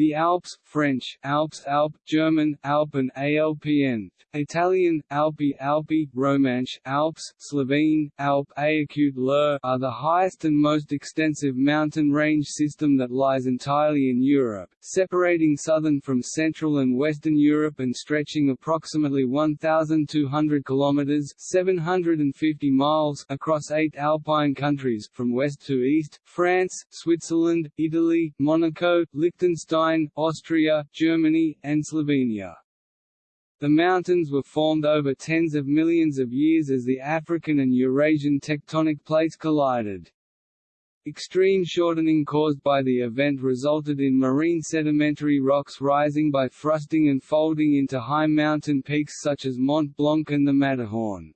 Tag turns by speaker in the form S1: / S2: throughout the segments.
S1: The Alps French, Alps Alp, German, Alpen ALPN, Italian, Alpi Alpi, Romansh, Alps, Slovene, Alp Aacute Lur are the highest and most extensive mountain range system that lies entirely in Europe, separating southern from central and western Europe and stretching approximately 1,200 kilometers (750 miles) across eight alpine countries, from west to east: France, Switzerland, Italy, Monaco, Liechtenstein. Austria, Germany, and Slovenia. The mountains were formed over tens of millions of years as the African and Eurasian tectonic plates collided. Extreme shortening caused by the event resulted in marine sedimentary rocks rising by thrusting and folding into high mountain peaks such as Mont Blanc and the Matterhorn.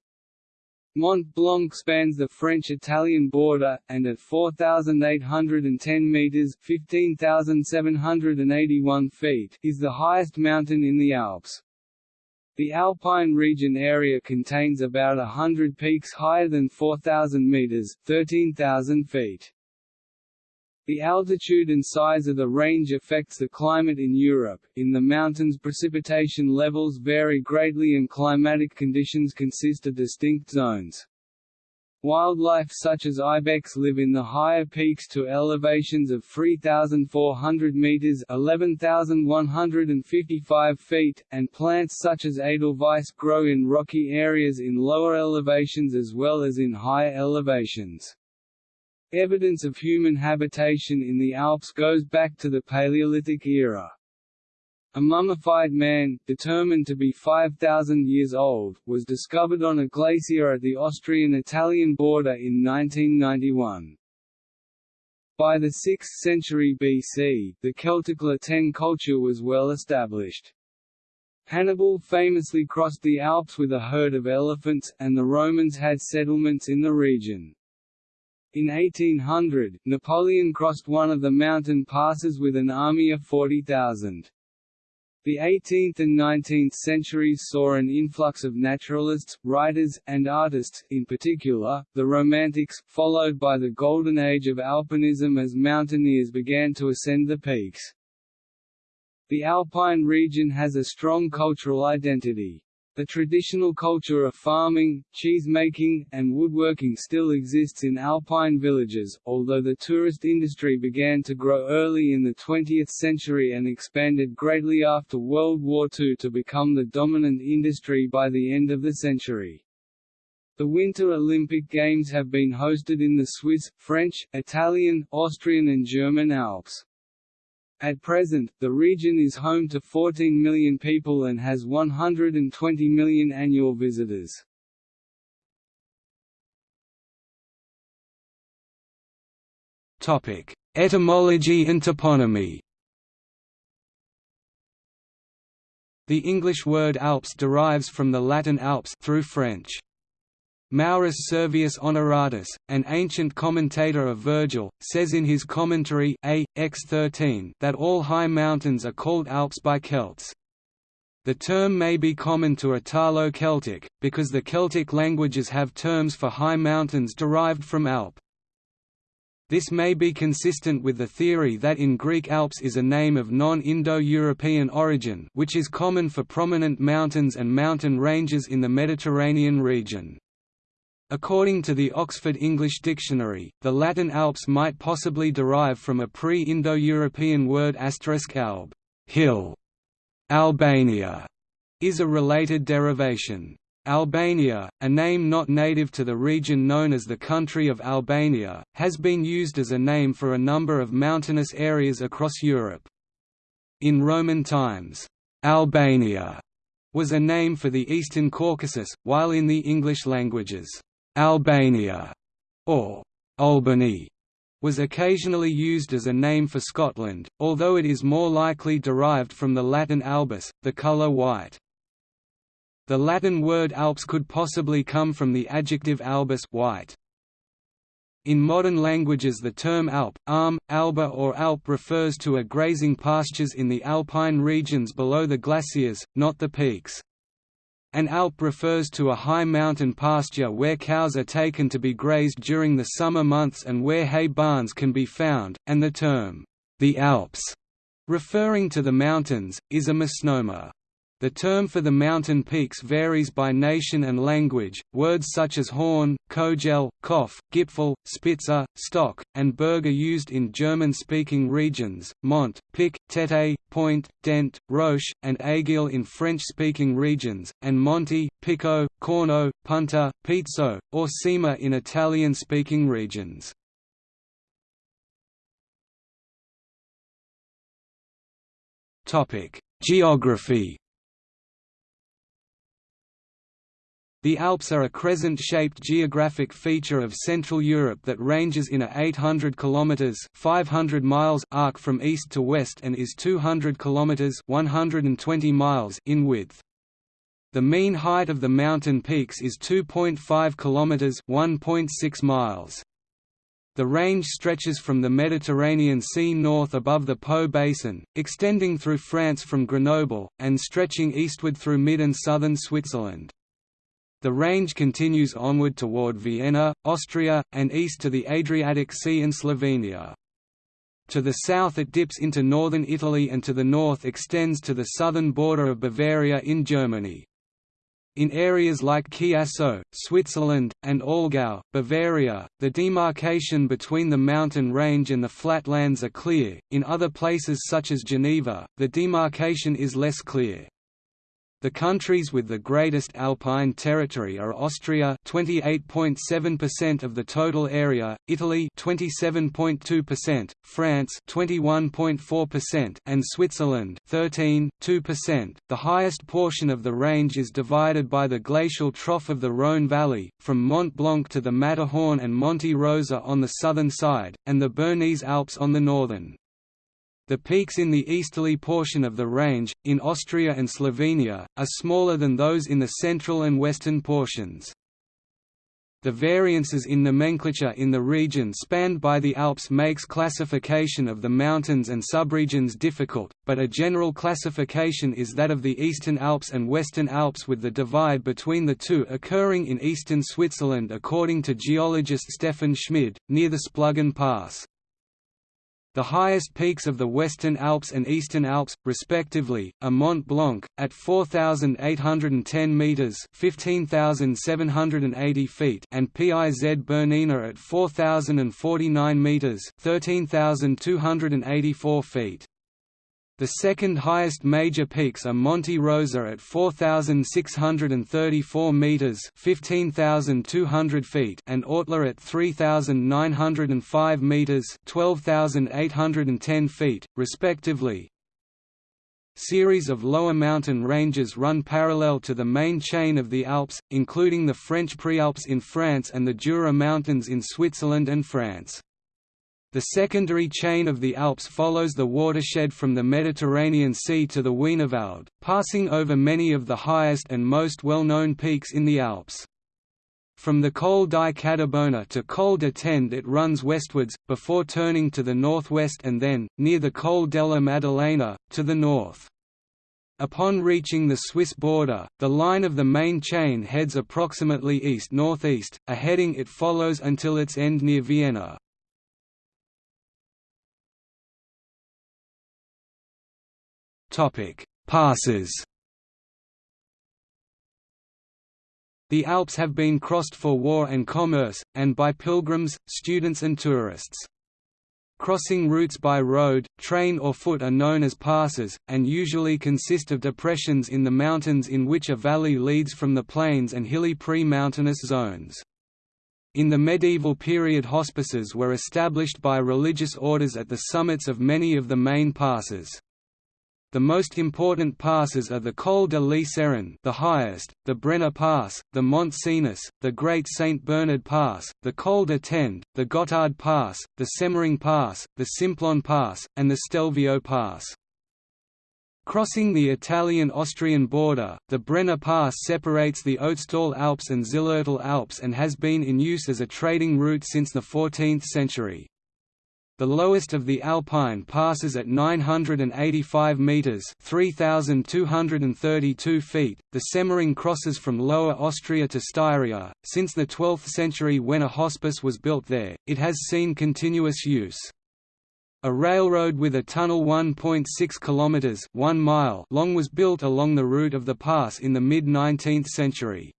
S1: Mont Blanc spans the French-Italian border, and at 4,810 metres 15,781 feet is the highest mountain in the Alps. The Alpine region area contains about a hundred peaks higher than 4,000 metres 13,000 feet. The altitude and size of the range affects the climate in Europe. In the mountains, precipitation levels vary greatly and climatic conditions consist of distinct zones. Wildlife such as ibex live in the higher peaks to elevations of 3,400 meters (11,155 feet), and plants such as edelweiss grow in rocky areas in lower elevations as well as in higher elevations. Evidence of human habitation in the Alps goes back to the Paleolithic era. A mummified man, determined to be 5,000 years old, was discovered on a glacier at the Austrian-Italian border in 1991. By the 6th century BC, the Celtic La Tène culture was well established. Hannibal famously crossed the Alps with a herd of elephants, and the Romans had settlements in the region. In 1800, Napoleon crossed one of the mountain passes with an army of 40,000. The 18th and 19th centuries saw an influx of naturalists, writers, and artists, in particular, the Romantics, followed by the Golden Age of alpinism as mountaineers began to ascend the peaks. The Alpine region has a strong cultural identity. The traditional culture of farming, cheese-making, and woodworking still exists in alpine villages, although the tourist industry began to grow early in the 20th century and expanded greatly after World War II to become the dominant industry by the end of the century. The Winter Olympic Games have been hosted in the Swiss, French, Italian, Austrian and German Alps. At present, the region is home to 14 million people and has 120 million annual visitors. Topic: Etymology and toponymy The English word Alps derives from the Latin Alps through French. Maurus Servius Honoratus, an ancient commentator of Virgil, says in his commentary A. X 13 that all high mountains are called Alps by Celts. The term may be common to Italo-Celtic, because the Celtic languages have terms for high mountains derived from Alp. This may be consistent with the theory that in Greek Alps is a name of non-Indo-European origin which is common for prominent mountains and mountain ranges in the Mediterranean region. According to the Oxford English Dictionary, the Latin Alps might possibly derive from a pre-Indo-European word alb hill". Albania is a related derivation. Albania, a name not native to the region known as the country of Albania, has been used as a name for a number of mountainous areas across Europe. In Roman times, Albania was a name for the eastern Caucasus, while in the English languages, Albania, or Albany, was occasionally used as a name for Scotland, although it is more likely derived from the Latin albus, the colour white. The Latin word Alps could possibly come from the adjective albus white. In modern languages the term Alp, Arm, Alba or Alp refers to a grazing pastures in the alpine regions below the glaciers, not the peaks. An alp refers to a high mountain pasture where cows are taken to be grazed during the summer months and where hay barns can be found, and the term, the Alps, Referring to the mountains, is a misnomer. The term for the mountain peaks varies by nation and language. Words such as Horn, Kogel, Kopf, Gipfel, Spitze, Stock, and Berg are used in German speaking regions, Mont, Pic, Tete, Point, Dent, Roche, and Aiguille in French speaking regions, and Monte, Pico, Corno, Punta, Pizzo, or Cima in Italian speaking regions. Geography The Alps are a crescent-shaped geographic feature of Central Europe that ranges in a 800 km 500 miles arc from east to west and is 200 km 120 miles in width. The mean height of the mountain peaks is 2.5 km 1.6 miles. The range stretches from the Mediterranean Sea north above the Po basin, extending through France from Grenoble, and stretching eastward through mid and southern Switzerland. The range continues onward toward Vienna, Austria, and east to the Adriatic Sea and Slovenia. To the south it dips into northern Italy and to the north extends to the southern border of Bavaria in Germany. In areas like Chiasso, Switzerland, and Allgäu, Bavaria, the demarcation between the mountain range and the flatlands are clear, in other places such as Geneva, the demarcation is less clear. The countries with the greatest alpine territory are Austria 28.7% of the total area, Italy 27.2%, France 21.4% and Switzerland 13.2%. The highest portion of the range is divided by the glacial trough of the Rhône valley, from Mont Blanc to the Matterhorn and Monte Rosa on the southern side, and the Bernese Alps on the northern. The peaks in the easterly portion of the range, in Austria and Slovenia, are smaller than those in the central and western portions. The variances in nomenclature in the region spanned by the Alps makes classification of the mountains and subregions difficult, but a general classification is that of the Eastern Alps and Western Alps with the divide between the two occurring in eastern Switzerland according to geologist Stefan Schmid, near the Splugen Pass. The highest peaks of the Western Alps and Eastern Alps, respectively, are Mont Blanc, at 4,810 metres 15,780 feet and Piz Bernina at 4,049 metres 13,284 feet. The second highest major peaks are Monte Rosa at 4,634 metres (15,200 feet) and Ortler at 3,905 metres (12,810 feet), respectively. Series of lower mountain ranges run parallel to the main chain of the Alps, including the French Prealps in France and the Jura Mountains in Switzerland and France. The secondary chain of the Alps follows the watershed from the Mediterranean Sea to the Wienerwald, passing over many of the highest and most well-known peaks in the Alps. From the Col di Cadibona to Col de Tende it runs westwards, before turning to the northwest and then, near the Col della Maddalena, to the north. Upon reaching the Swiss border, the line of the main chain heads approximately east-northeast, a heading it follows until its end near Vienna. Passes The Alps have been crossed for war and commerce, and by pilgrims, students and tourists. Crossing routes by road, train or foot are known as passes, and usually consist of depressions in the mountains in which a valley leads from the plains and hilly pre-mountainous zones. In the medieval period hospices were established by religious orders at the summits of many of the main passes. The most important passes are the Col de l'Iseran the highest, the Brenner Pass, the Mont Cenis, the Great St. Bernard Pass, the Col de Tende, the Gotthard Pass, the Semmering Pass, the Simplon Pass, and the Stelvio Pass. Crossing the Italian-Austrian border, the Brenner Pass separates the Ötztal Alps and Zillertal Alps and has been in use as a trading route since the 14th century. The lowest of the Alpine passes at 985 metres 3,232 feet. The Semmering crosses from Lower Austria to Styria. Since the 12th century when a hospice was built there, it has seen continuous use. A railroad with a tunnel 1.6 km 1 mile long was built along the route of the pass in the mid-19th century.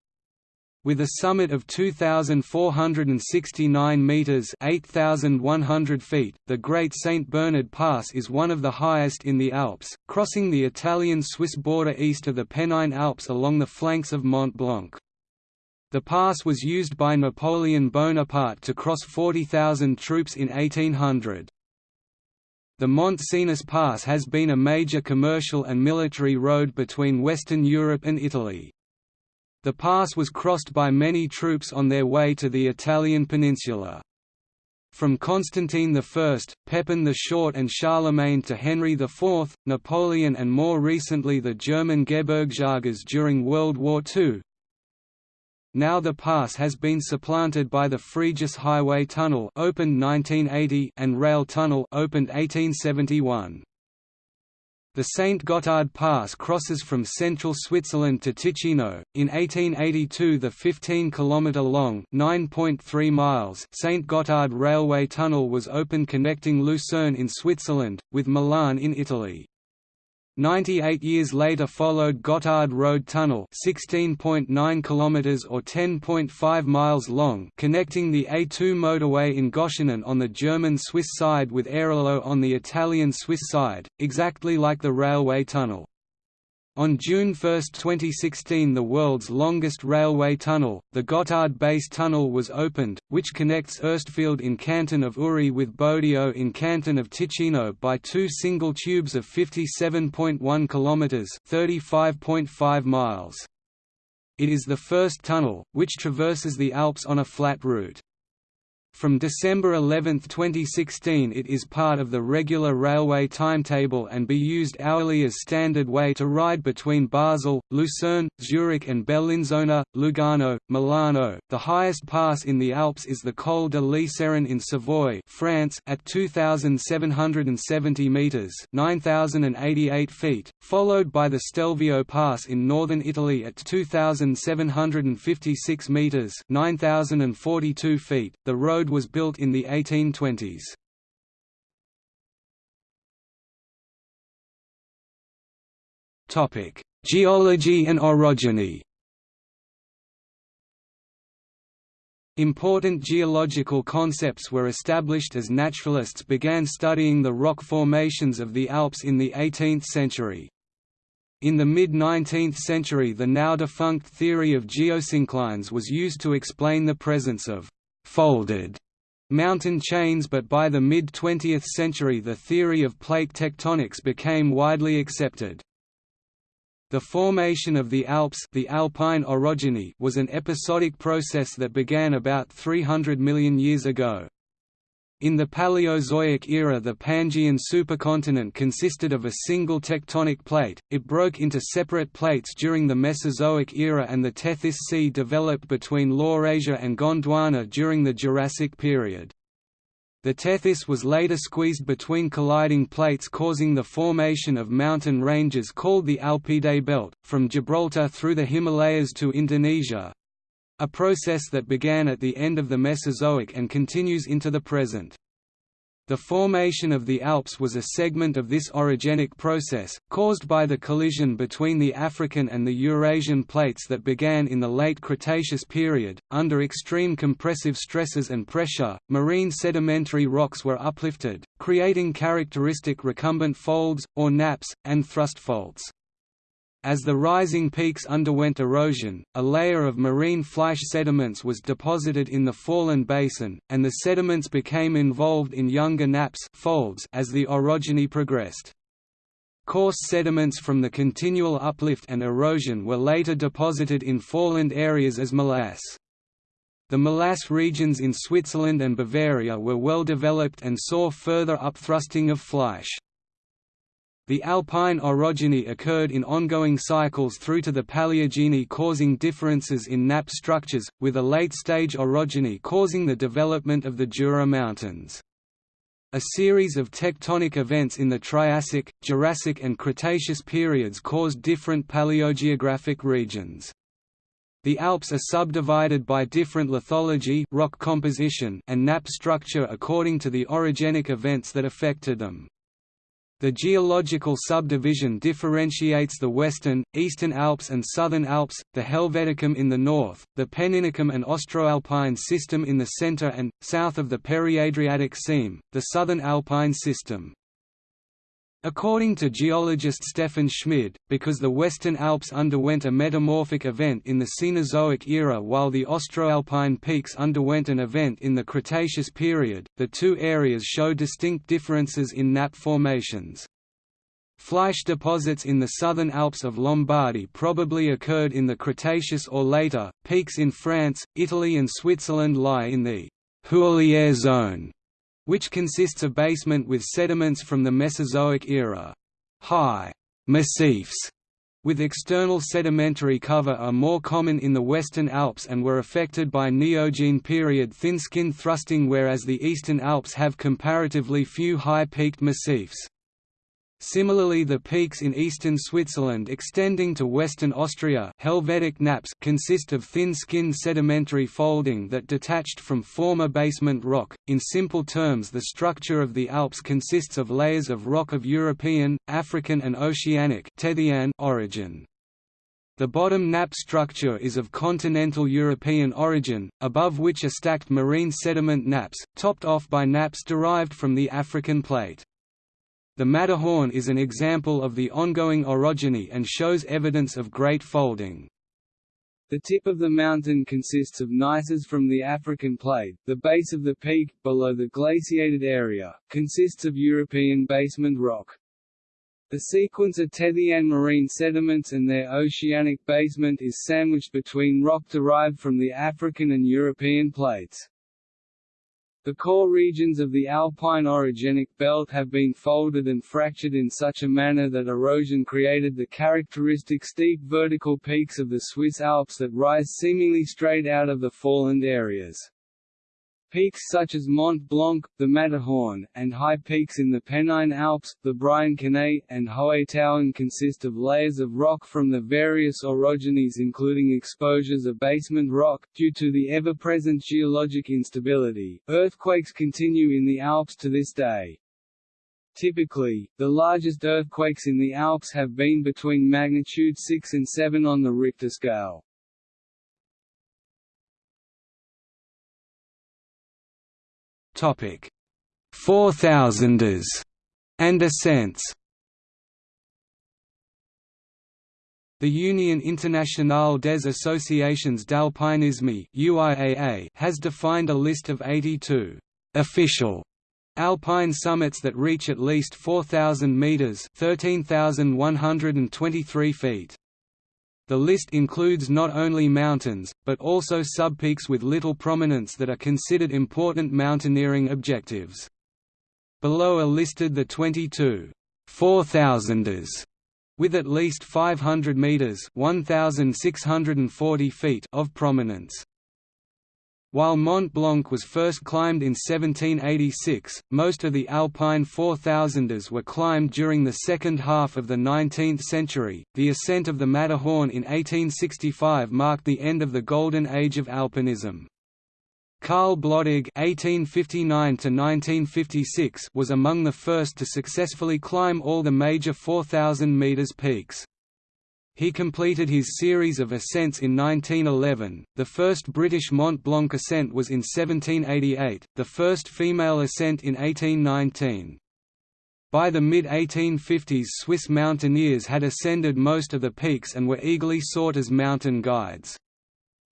S1: With a summit of 2,469 metres 8,100 feet, the Great St. Bernard Pass is one of the highest in the Alps, crossing the Italian-Swiss border east of the Pennine Alps along the flanks of Mont Blanc. The pass was used by Napoleon Bonaparte to cross 40,000 troops in 1800. The Mont Cenis Pass has been a major commercial and military road between Western Europe and Italy. The pass was crossed by many troops on their way to the Italian peninsula. From Constantine I, Pepin the Short and Charlemagne to Henry IV, Napoleon and more recently the German Gebirgsjägers during World War II. Now the pass has been supplanted by the Frejus Highway Tunnel opened 1980 and Rail Tunnel opened 1871. The St. Gotthard Pass crosses from central Switzerland to Ticino. In 1882, the 15 km long (9.3 miles) St. Gotthard Railway Tunnel was opened connecting Lucerne in Switzerland with Milan in Italy. 98 years later followed Gotthard Road Tunnel 16.9 km or 10.5 miles long connecting the A2 motorway in Goschenen on the German-Swiss side with Airolo on the Italian-Swiss side, exactly like the railway tunnel. On June 1, 2016 the world's longest railway tunnel, the Gotthard Base Tunnel was opened, which connects Erstfeld in canton of Uri with Bodio in canton of Ticino by two single tubes of 57.1 km 35.5 miles. It is the first tunnel, which traverses the Alps on a flat route. From December 11, 2016 it is part of the regular railway timetable and be used hourly as standard way to ride between Basel, Lucerne, Zurich and Bellinzona, Lugano, Milano. The highest pass in the Alps is the Col de l'Iseran in Savoy, France at 2770 meters, 9088 feet, followed by the Stelvio Pass in northern Italy at 2756 meters, 9042 feet. The road road was built in the 1820s. Geology and orogeny Important geological concepts were established as naturalists began studying the rock formations of the Alps in the 18th century. In the mid-19th century the now defunct theory of geosynclines was used to explain the presence of folded mountain chains but by the mid-20th century the theory of plate tectonics became widely accepted. The formation of the Alps the Alpine orogeny was an episodic process that began about 300 million years ago. In the Paleozoic era the Pangaean supercontinent consisted of a single tectonic plate, it broke into separate plates during the Mesozoic era and the Tethys Sea developed between Laurasia and Gondwana during the Jurassic period. The Tethys was later squeezed between colliding plates causing the formation of mountain ranges called the Alpide Belt, from Gibraltar through the Himalayas to Indonesia, a process that began at the end of the Mesozoic and continues into the present. The formation of the Alps was a segment of this orogenic process, caused by the collision between the African and the Eurasian plates that began in the late Cretaceous period. Under extreme compressive stresses and pressure, marine sedimentary rocks were uplifted, creating characteristic recumbent folds, or nappes, and thrust faults. As the rising peaks underwent erosion, a layer of marine flysch sediments was deposited in the fallen basin, and the sediments became involved in younger nappes folds as the orogeny progressed. Coarse sediments from the continual uplift and erosion were later deposited in foreland areas as molasse. The molasse regions in Switzerland and Bavaria were well developed and saw further upthrusting of flysch. The alpine orogeny occurred in ongoing cycles through to the Paleogene causing differences in nappe structures, with a late-stage orogeny causing the development of the Jura Mountains. A series of tectonic events in the Triassic, Jurassic and Cretaceous periods caused different paleogeographic regions. The Alps are subdivided by different lithology rock composition and nappe structure according to the orogenic events that affected them. The geological subdivision differentiates the Western, Eastern Alps and Southern Alps, the Helveticum in the north, the Penninicum and Austroalpine system in the center and, south of the Periadriatic seam, the Southern Alpine system. According to geologist Stefan Schmid, because the Western Alps underwent a metamorphic event in the Cenozoic era while the Austroalpine peaks underwent an event in the Cretaceous period, the two areas show distinct differences in nappe formations. Flysch deposits in the southern Alps of Lombardy probably occurred in the Cretaceous or later. Peaks in France, Italy, and Switzerland lie in the Houiller zone, which consists of basement with sediments from the Mesozoic era. High massifs with external sedimentary cover are more common in the Western Alps and were affected by Neogene period thin-skin thrusting whereas the Eastern Alps have comparatively few high-peaked massifs. Similarly the peaks in eastern Switzerland extending to western Austria Helvetic nappes consist of thin-skinned sedimentary folding that detached from former basement rock. In simple terms the structure of the Alps consists of layers of rock of European, African and Oceanic origin. The bottom nappe structure is of continental European origin, above which are stacked marine sediment nappes, topped off by nappes derived from the African plate. The Matterhorn is an example of the ongoing orogeny and shows evidence of great folding. The tip of the mountain consists of gneisses from the African plate, the base of the peak, below the glaciated area, consists of European basement rock. The sequence of Tethyan marine sediments and their oceanic basement is sandwiched between rock derived from the African and European plates. The core regions of the alpine orogenic belt have been folded and fractured in such a manner that erosion created the characteristic steep vertical peaks of the Swiss Alps that rise seemingly straight out of the foreland areas. Peaks such as Mont Blanc, the Matterhorn, and high peaks in the Pennine Alps, the Brian Briançonnais, and Hohe Tauern consist of layers of rock from the various orogenies including exposures of basement rock. Due to the ever-present geologic instability, earthquakes continue in the Alps to this day. Typically, the largest earthquakes in the Alps have been between magnitude 6 and 7 on the Richter scale. Topic: Four Thousanders and ascents. The Union Internationale des Associations d'Alpinisme (UIAA) has defined a list of 82 official alpine summits that reach at least 4,000 meters (13,123 feet). The list includes not only mountains, but also subpeaks with little prominence that are considered important mountaineering objectives. Below are listed the 22 4,000ers with at least 500 meters (1640 feet) of prominence. While Mont Blanc was first climbed in 1786, most of the Alpine 4000ers were climbed during the second half of the 19th century. The ascent of the Matterhorn in 1865 marked the end of the Golden Age of alpinism. Karl Blodig (1859–1956) was among the first to successfully climb all the major 4,000 meters peaks. He completed his series of ascents in 1911. The first British Mont Blanc ascent was in 1788, the first female ascent in 1819. By the mid-1850s Swiss mountaineers had ascended most of the peaks and were eagerly sought as mountain guides.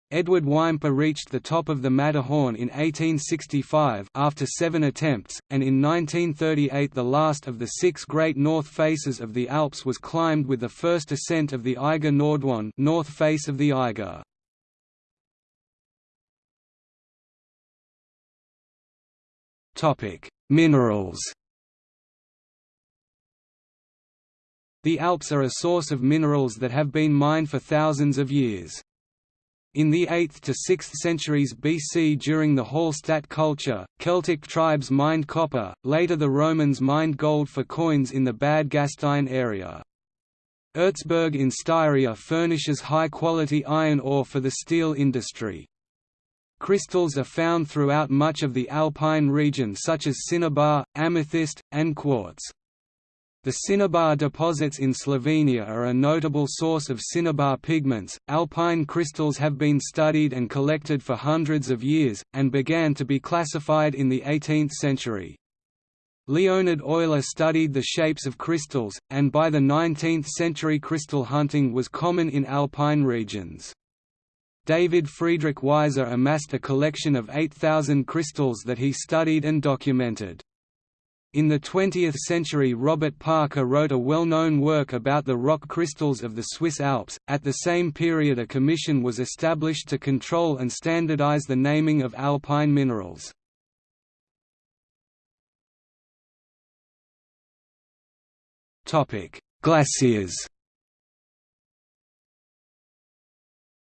S1: Edward Whymper reached the top of the Matterhorn in 1865 after seven attempts, and in 1938 the last of the six great north faces of the Alps was climbed with the first ascent of the Eiger Nordwand north face of the Eiger. Minerals The Alps are a source of minerals that have been mined for thousands of years. In the 8th to 6th centuries BC during the Hallstatt culture, Celtic tribes mined copper, later the Romans mined gold for coins in the Bad Gastein area. Erzberg in Styria furnishes high-quality iron ore for the steel industry. Crystals are found throughout much of the alpine region such as cinnabar, amethyst, and quartz. The cinnabar deposits in Slovenia are a notable source of cinnabar pigments. Alpine crystals have been studied and collected for hundreds of years, and began to be classified in the 18th century. Leonhard Euler studied the shapes of crystals, and by the 19th century crystal hunting was common in alpine regions. David Friedrich Wiser amassed a collection of 8,000 crystals that he studied and documented. In the 20th century Robert Parker wrote a well-known work about the rock crystals of the Swiss Alps. At the same period a commission was established to control and standardize the naming of alpine minerals. Topic: Glaciers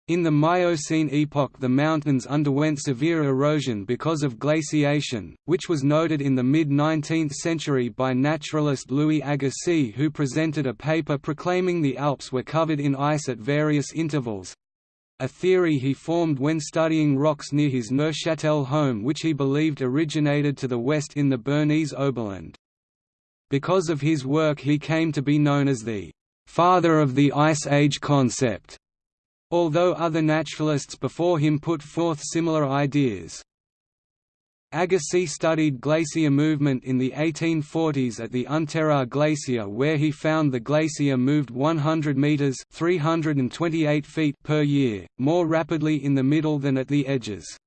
S1: In the Miocene epoch the mountains underwent severe erosion because of glaciation, which was noted in the mid-19th century by naturalist Louis Agassiz who presented a paper proclaiming the Alps were covered in ice at various intervals—a theory he formed when studying rocks near his Neuchâtel home which he believed originated to the west in the Bernese Oberland. Because of his work he came to be known as the «father of the Ice Age concept», although other naturalists before him put forth similar ideas. Agassiz studied glacier movement in the 1840s at the Unteraar Glacier where he found the glacier moved 100 meters (328 feet) per year, more rapidly in the middle than at the edges.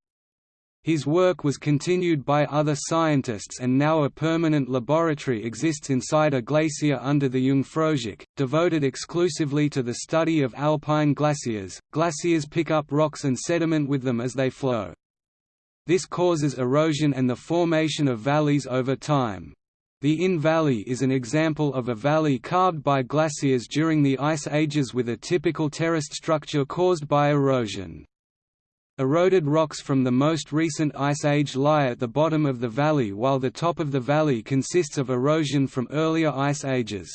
S1: His work was continued by other scientists and now a permanent laboratory exists inside a glacier under the Jungfraujoch, devoted exclusively to the study of alpine glaciers. Glaciers pick up rocks and sediment with them as they flow. This causes erosion and the formation of valleys over time. The Inn Valley is an example of a valley carved by glaciers during the ice ages with a typical terraced structure caused by erosion. Eroded rocks from the most recent ice age lie at the bottom of the valley while the top of the valley consists of erosion from earlier ice ages.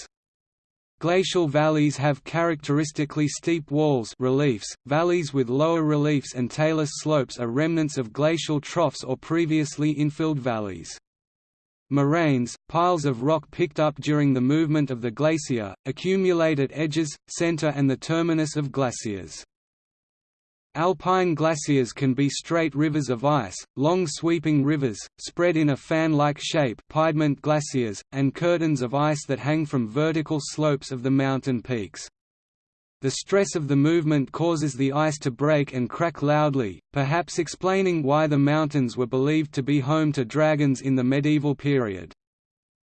S1: Glacial valleys have characteristically steep walls reliefs, valleys with lower reliefs and talus slopes are remnants of glacial troughs or previously infilled valleys. Moraines, piles of rock picked up during the movement of the glacier, accumulate at edges, center and the terminus of glaciers. Alpine glaciers can be straight rivers of ice, long sweeping rivers, spread in a fan-like shape piedmont glaciers, and curtains of ice that hang from vertical slopes of the mountain peaks. The stress of the movement causes the ice to break and crack loudly, perhaps explaining why the mountains were believed to be home to dragons in the medieval period.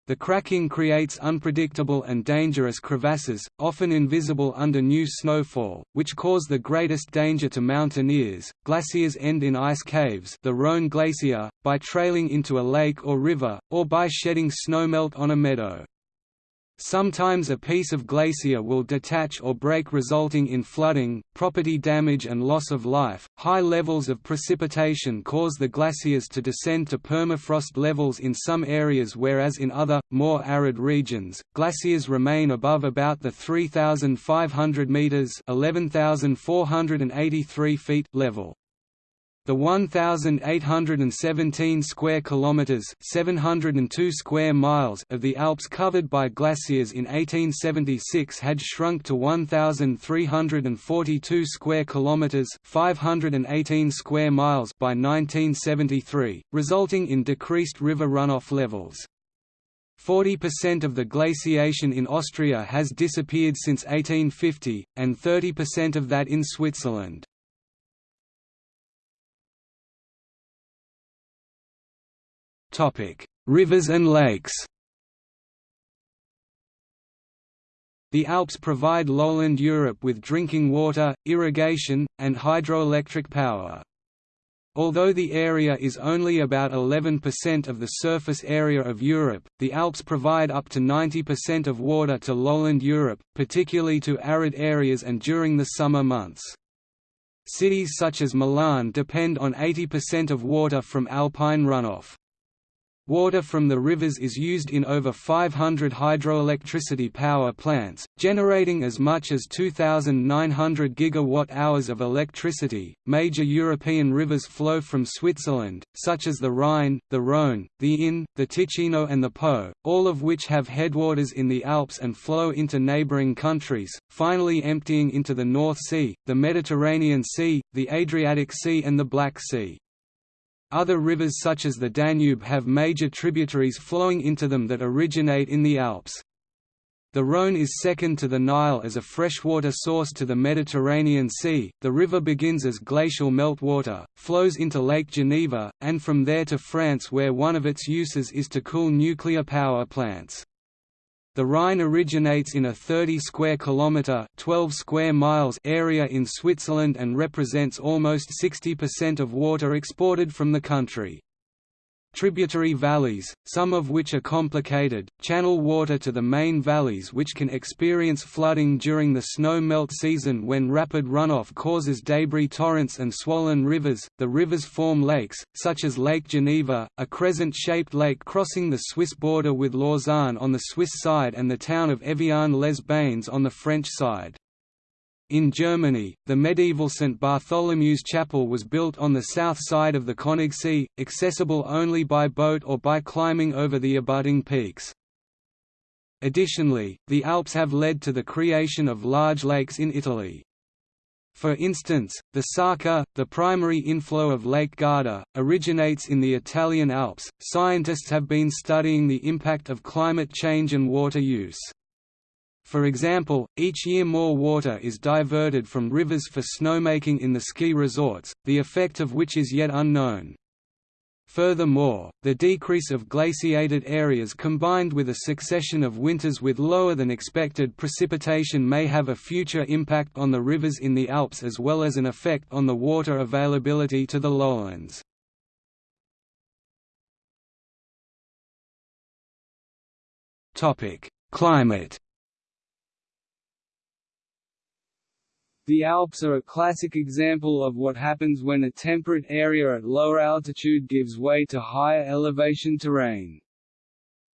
S1: The cracking creates unpredictable and dangerous crevasses, often invisible under new snowfall, which cause the greatest danger to mountaineers. Glaciers end in ice caves, the Rhone Glacier, by trailing into a lake or river, or by shedding snowmelt on a meadow. Sometimes a piece of glacier will detach or break, resulting in flooding, property damage, and loss of life. High levels of precipitation cause the glaciers to descend to permafrost levels in some areas, whereas in other, more arid regions, glaciers remain above about the 3,500 meters (11,483 feet) level. The 1817 square kilometers, 702 square miles of the Alps covered by glaciers in 1876 had shrunk to 1342 square kilometers, 518 square miles by 1973, resulting in decreased river runoff levels. 40% of the glaciation in Austria has disappeared since 1850, and 30% of that in Switzerland. Rivers and lakes The Alps provide lowland Europe with drinking water, irrigation, and hydroelectric power. Although the area is only about 11% of the surface area of Europe, the Alps provide up to 90% of water to lowland Europe, particularly to arid areas and during the summer months. Cities such as Milan depend on 80% of water from alpine runoff. Water from the rivers is used in over 500 hydroelectricity power plants, generating as much as 2,900 gigawatt-hours of electricity. Major European rivers flow from Switzerland, such as the Rhine, the Rhone, the Inn, the Ticino, and the Po, all of which have headwaters in the Alps and flow into neighboring countries, finally emptying into the North Sea, the Mediterranean Sea, the Adriatic Sea, and the Black Sea. Other rivers such as the Danube have major tributaries flowing into them that originate in the Alps. The Rhone is second to the Nile as a freshwater source to the Mediterranean Sea. The river begins as glacial meltwater, flows into Lake Geneva, and from there to France where one of its uses is to cool nuclear power plants. The Rhine originates in a 30 square kilometer, 12 square miles area in Switzerland and represents almost 60% of water exported from the country. Tributary valleys, some of which are complicated, channel water to the main valleys which can experience flooding during the snow melt season when rapid runoff causes debris torrents and swollen rivers. The rivers form lakes, such as Lake Geneva, a crescent-shaped lake crossing the Swiss border with Lausanne on the Swiss side and the town of Evian-les-Bains on the French side. In Germany, the medieval St. Bartholomew's Chapel was built on the south side of the Königssee, accessible only by boat or by climbing over the abutting peaks. Additionally, the Alps have led to the creation of large lakes in Italy. For instance, the Sarca, the primary inflow of Lake Garda, originates in the Italian Alps. Scientists have been studying the impact of climate change and water use. For example, each year more water is diverted from rivers for snowmaking in the ski resorts, the effect of which is yet unknown. Furthermore, the decrease of glaciated areas combined with a succession of winters with lower than expected precipitation may have a future impact on the rivers in the Alps as well as an effect on the water availability to the lowlands. Climate
S2: The Alps are a classic example of what happens when a temperate area at lower altitude gives way to higher elevation terrain.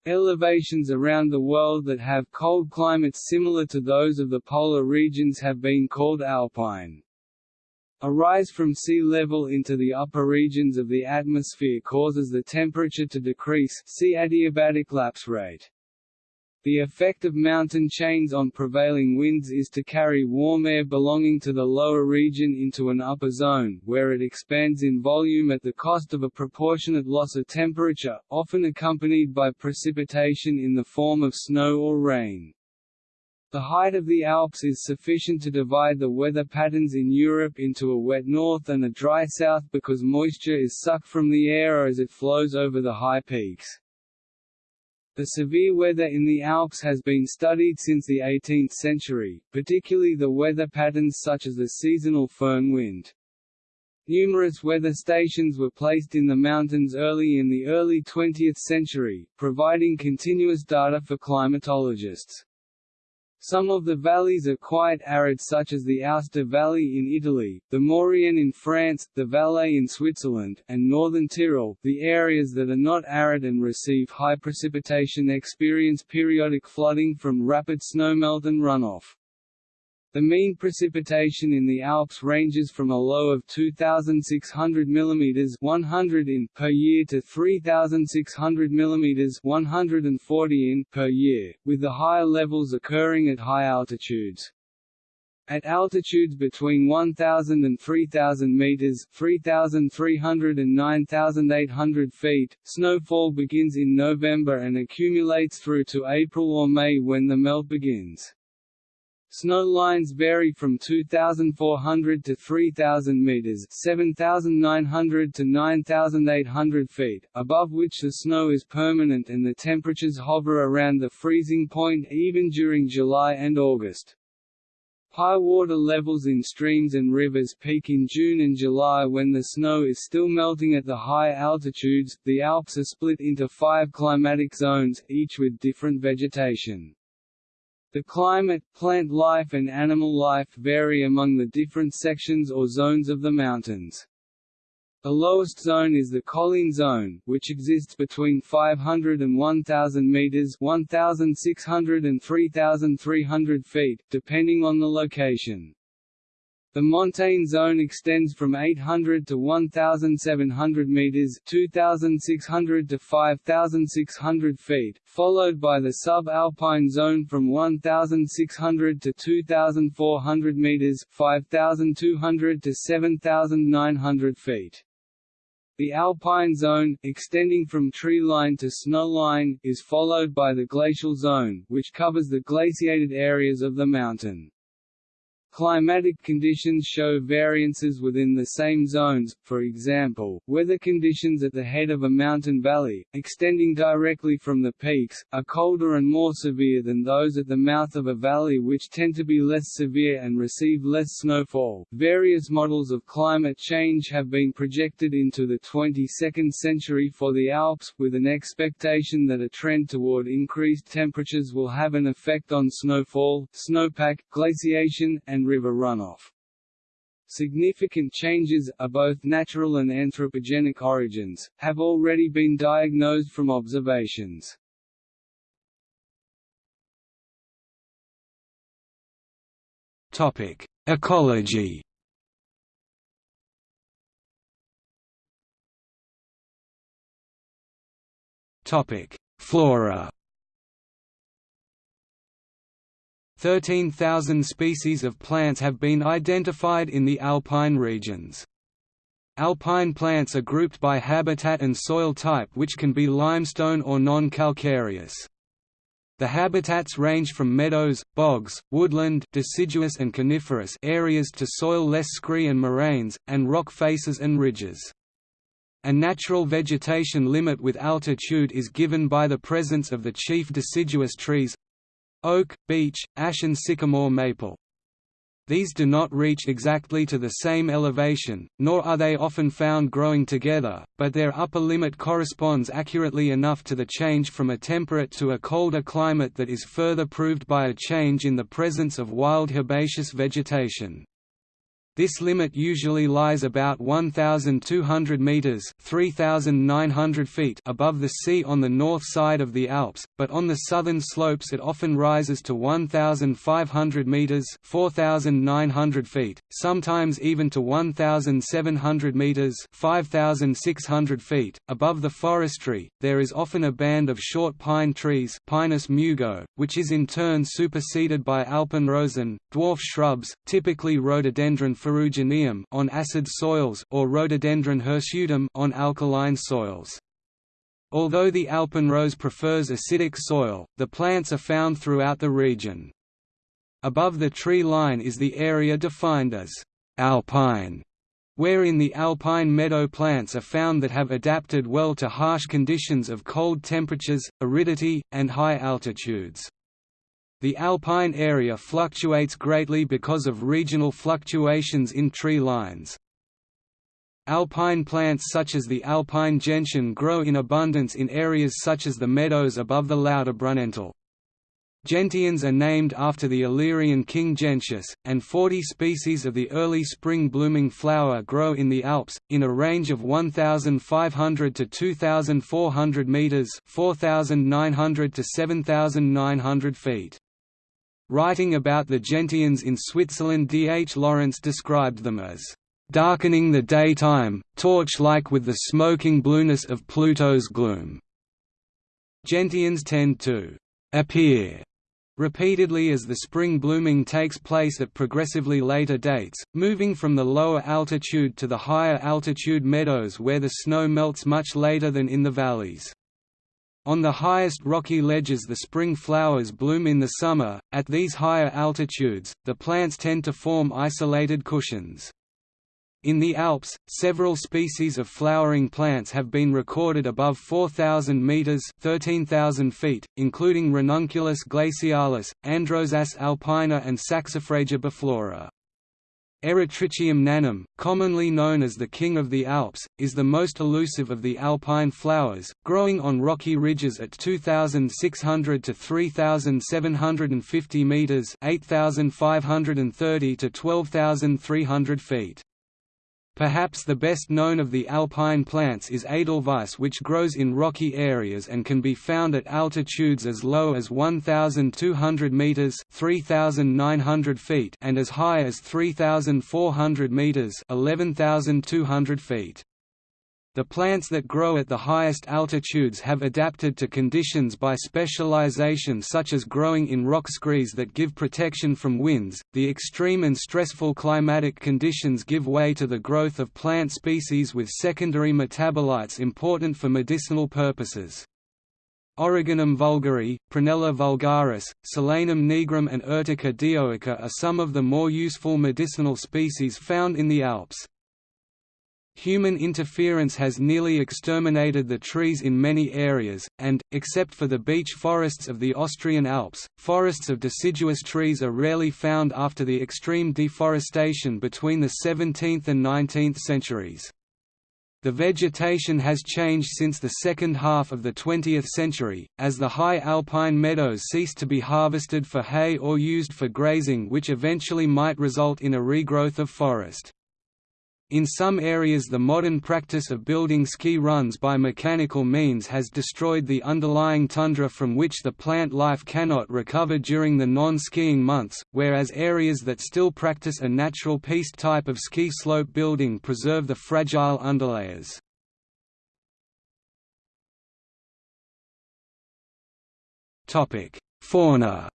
S2: Elevations around the world that have cold climates similar to those of the polar regions have been called alpine. A rise from sea level into the upper regions of the atmosphere causes the temperature to decrease see adiabatic lapse rate. The effect of mountain chains on prevailing winds is to carry warm air belonging to the lower region into an upper zone, where it expands in volume at the cost of a proportionate loss of temperature, often accompanied by precipitation in the form of snow or rain. The height of the Alps is sufficient to divide the weather patterns in Europe into a wet north and a dry south because moisture is sucked from the air as it flows over the high peaks. The severe weather in the Alps has been studied since the 18th century, particularly the weather patterns such as the seasonal foehn wind. Numerous weather stations were placed in the mountains early in the early 20th century, providing continuous data for climatologists. Some of the valleys are quite arid such as the Aosta Valley in Italy, the Maurienne in France, the Valais in Switzerland, and northern Tyrol. The areas that are not arid and receive high precipitation experience periodic flooding from rapid snowmelt and runoff. The mean precipitation in the Alps ranges from a low of 2,600 mm 100 in per year to 3,600 mm 140 in per year, with the higher levels occurring at high altitudes. At altitudes between 1,000 and 3,000 meters (3,300 and 9,800 feet), snowfall begins in November and accumulates through to April or May when the melt begins. Snow lines vary from 2,400 to 3,000 meters (7,900 to 9,800 feet), above which the snow is permanent and the temperatures hover around the freezing point even during July and August. High water levels in streams and rivers peak in June and July when the snow is still melting at the high altitudes. The Alps are split into five climatic zones, each with different vegetation. The climate, plant life and animal life vary among the different sections or zones of the mountains. The lowest zone is the Colline zone, which exists between 500 and 1,000 meters (1,600 and 3,300 feet), depending on the location. The montane zone extends from 800 to 1,700 meters (2,600 to 5,600 feet), followed by the subalpine zone from 1,600 to 2,400 meters (5,200 to 7,900 feet). The alpine zone, extending from tree line to snow line, is followed by the glacial zone, which covers the glaciated areas of the mountain. Climatic conditions show variances within the same zones, for example, weather conditions at the head of a mountain valley, extending directly from the peaks, are colder and more severe than those at the mouth of a valley which tend to be less severe and receive less snowfall. Various models of climate change have been projected into the 22nd century for the Alps, with an expectation that a trend toward increased temperatures will have an effect on snowfall, snowpack, glaciation, and and river runoff. Significant changes, of both natural and anthropogenic origins, have already been diagnosed from observations.
S1: Topic: Ecology. Topic: Flora. 13,000 species of plants have been identified in the alpine regions. Alpine plants are grouped by habitat and soil type which can be limestone or non-calcareous. The habitats range from meadows, bogs, woodland deciduous and coniferous areas to soil less scree and moraines, and rock faces and ridges. A natural vegetation limit with altitude is given by the presence of the chief deciduous trees, oak, beech, ash and sycamore maple. These do not reach exactly to the same elevation, nor are they often found growing together, but their upper limit corresponds accurately enough to the change from a temperate to a colder climate that is further proved by a change in the presence of wild herbaceous vegetation. This limit usually lies about 1,200 metres 3,900 feet above the sea on the north side of the Alps, but on the southern slopes it often rises to 1,500 metres 4,900 feet, sometimes even to 1,700 metres 5,600 feet. Above the forestry, there is often a band of short pine trees Pinus mugo, which is in turn superseded by alpenrosen, dwarf shrubs, typically rhododendron ferrugineum on acid soils or Rhododendron hirsutum on alkaline soils. Although the alpenrose prefers acidic soil, the plants are found throughout the region. Above the tree line is the area defined as alpine, wherein the alpine meadow plants are found that have adapted well to harsh conditions of cold temperatures, aridity, and high altitudes. The alpine area fluctuates greatly because of regional fluctuations in tree lines. Alpine plants such as the alpine gentian grow in abundance in areas such as the meadows above the Lauterbrunnental. Gentians are named after the Illyrian king Gentius, and 40 species of the early spring blooming flower grow in the Alps, in a range of 1,500 to 2,400 metres 4,900 to 7,900 feet. Writing about the gentians in Switzerland D. H. Lawrence described them as darkening the daytime, torch-like with the smoking blueness of Pluto's gloom. Gentians tend to appear repeatedly as the spring blooming takes place at progressively later dates, moving from the lower altitude to the higher altitude meadows where the snow melts much later than in the valleys. On the highest rocky ledges the spring flowers bloom in the summer, at these higher altitudes, the plants tend to form isolated cushions. In the Alps, several species of flowering plants have been recorded above 4,000 metres 13,000 feet, including Ranunculus glacialis, Androsace alpina and Saxifraga biflora. Eritrichium nanum, commonly known as the king of the Alps, is the most elusive of the alpine flowers, growing on rocky ridges at 2,600 to 3,750 metres 8,530 to 12,300 feet. Perhaps the best known of the alpine plants is Edelweiss which grows in rocky areas and can be found at altitudes as low as 1,200 metres 3,900 feet and as high as 3,400 metres 11,200 feet. The plants that grow at the highest altitudes have adapted to conditions by specialization such as growing in rock screes that give protection from winds. The extreme and stressful climatic conditions give way to the growth of plant species with secondary metabolites important for medicinal purposes. Origanum vulgare, Prunella vulgaris, Solanum nigrum and Urtica dioica are some of the more useful medicinal species found in the Alps. Human interference has nearly exterminated the trees in many areas, and, except for the beech forests of the Austrian Alps, forests of deciduous trees are rarely found after the extreme deforestation between the 17th and 19th centuries. The vegetation has changed since the second half of the 20th century, as the high alpine meadows ceased to be harvested for hay or used for grazing which eventually might result in a regrowth of forest. In some areas the modern practice of building ski runs by mechanical means has destroyed the underlying tundra from which the plant life cannot recover during the non-skiing months, whereas areas that still practice a natural piste type of ski slope building preserve the fragile underlayers. Fauna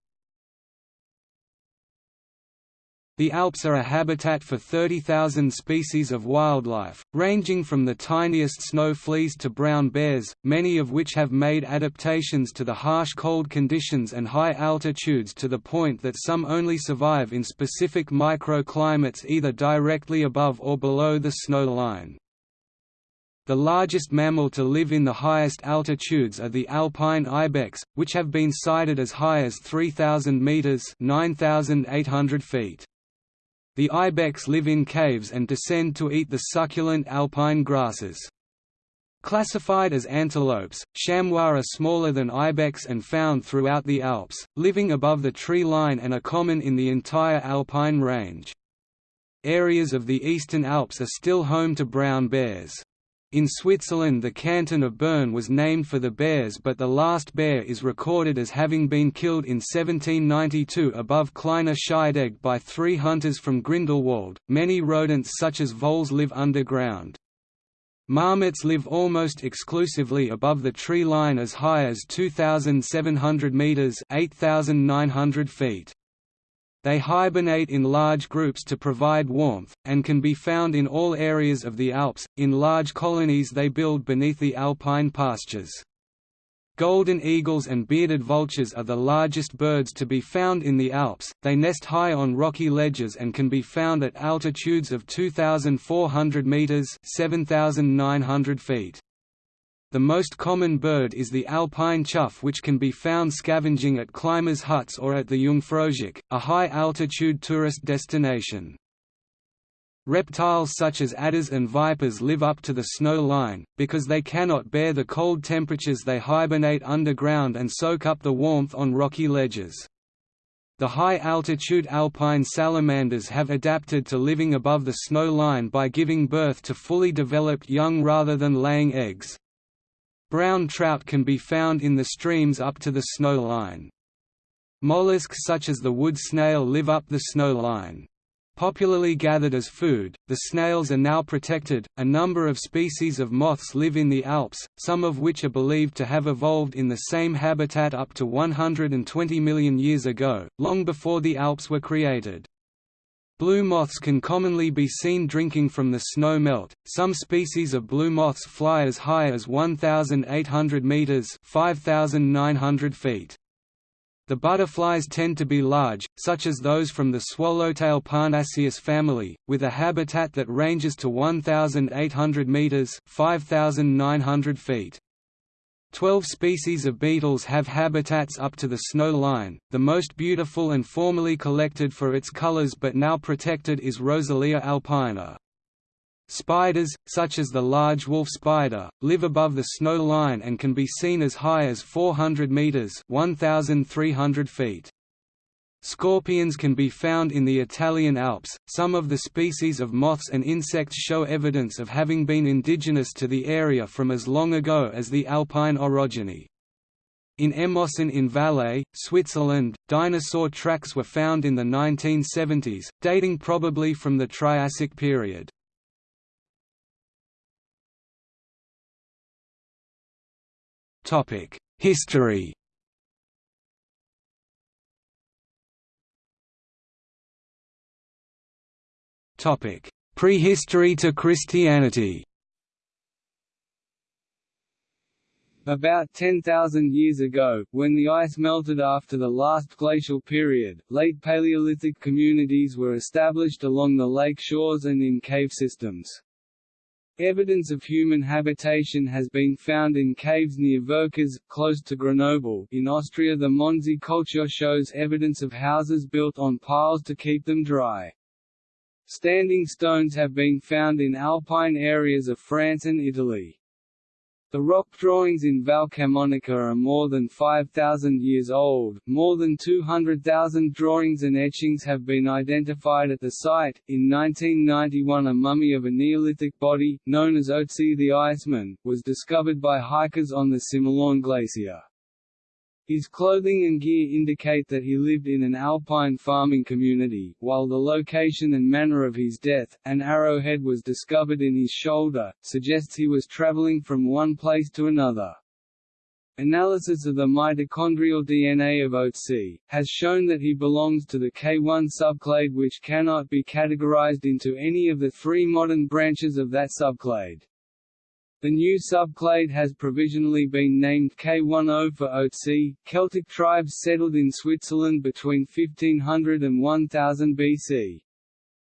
S1: The Alps are a habitat for 30,000 species of wildlife, ranging from the tiniest snow fleas to brown bears, many of which have made adaptations to the harsh cold conditions and high altitudes to the point that some only survive in specific microclimates either directly above or below the snow line. The largest mammal to live in the highest altitudes are the alpine ibex, which have been sighted as high as 3,000 metres 9,800 feet. The ibex live in caves and descend to eat the succulent alpine grasses. Classified as antelopes, chamois are smaller than ibex and found throughout the Alps, living above the tree line and are common in the entire alpine range. Areas of the eastern Alps are still home to brown bears. In Switzerland the canton of Bern was named for the bears but the last bear is recorded as having been killed in 1792 above Kleiner Scheidegg by three hunters from Grindelwald. Many rodents such as voles live underground. Marmots live almost exclusively above the tree line as high as 2,700 metres 8,900 feet. They hibernate in large groups to provide warmth, and can be found in all areas of the Alps. In large colonies they build beneath the alpine pastures. Golden eagles and bearded vultures are the largest birds to be found in the Alps, they nest high on rocky ledges and can be found at altitudes of 2,400 metres 7,900 feet. The most common bird is the alpine chough which can be found scavenging at climbers' huts or at the Jungfraujoch, a high-altitude tourist destination. Reptiles such as adders and vipers live up to the snow line, because they cannot bear the cold temperatures they hibernate underground and soak up the warmth on rocky ledges. The high-altitude alpine salamanders have adapted to living above the snow line by giving birth to fully developed young rather than laying eggs. Brown trout can be found in the streams up to the snow line. Mollusks such as the wood snail live up the snow line. Popularly gathered as food, the snails are now protected. A number of species of moths live in the Alps, some of which are believed to have evolved in the same habitat up to 120 million years ago, long before the Alps were created. Blue moths can commonly be seen drinking from the snow melt. Some species of blue moths fly as high as 1,800 meters (5,900 feet). The butterflies tend to be large, such as those from the swallowtail Parnassius family, with a habitat that ranges to 1,800 meters (5,900 feet). Twelve species of beetles have habitats up to the snow line. The most beautiful and formerly collected for its colors but now protected is Rosalia alpina. Spiders, such as the large wolf spider, live above the snow line and can be seen as high as 400 meters (1,300 feet). Scorpions can be found in the Italian Alps. Some of the species of moths and insects show evidence of having been indigenous to the area from as long ago as the Alpine orogeny. In Emosson in Valais, Switzerland, dinosaur tracks were found in the 1970s, dating probably from the Triassic period. History Prehistory to Christianity
S2: About 10,000 years ago, when the ice melted after the last glacial period, late Paleolithic communities were established along the lake shores and in cave systems. Evidence of human habitation has been found in caves near Vercors, close to Grenoble. In Austria the Mondsee culture shows evidence of houses built on piles to keep them dry. Standing stones have been found in alpine areas of France and Italy. The rock drawings in Val Camonica are more than 5,000 years old. More than 200,000 drawings and etchings have been identified at the site. In 1991, a mummy of a Neolithic body, known as Otzi the Iceman, was discovered by hikers on the Similaun Glacier. His clothing and gear indicate that he lived in an alpine farming community, while the location and manner of his death, an arrowhead was discovered in his shoulder, suggests he was traveling from one place to another. Analysis of the mitochondrial DNA of Otzi, has shown that he belongs to the K1 subclade which cannot be categorized into any of the three modern branches of that subclade. The new subclade has provisionally been named K10 for Otzi. Celtic tribes settled in Switzerland between 1500 and 1000 BC.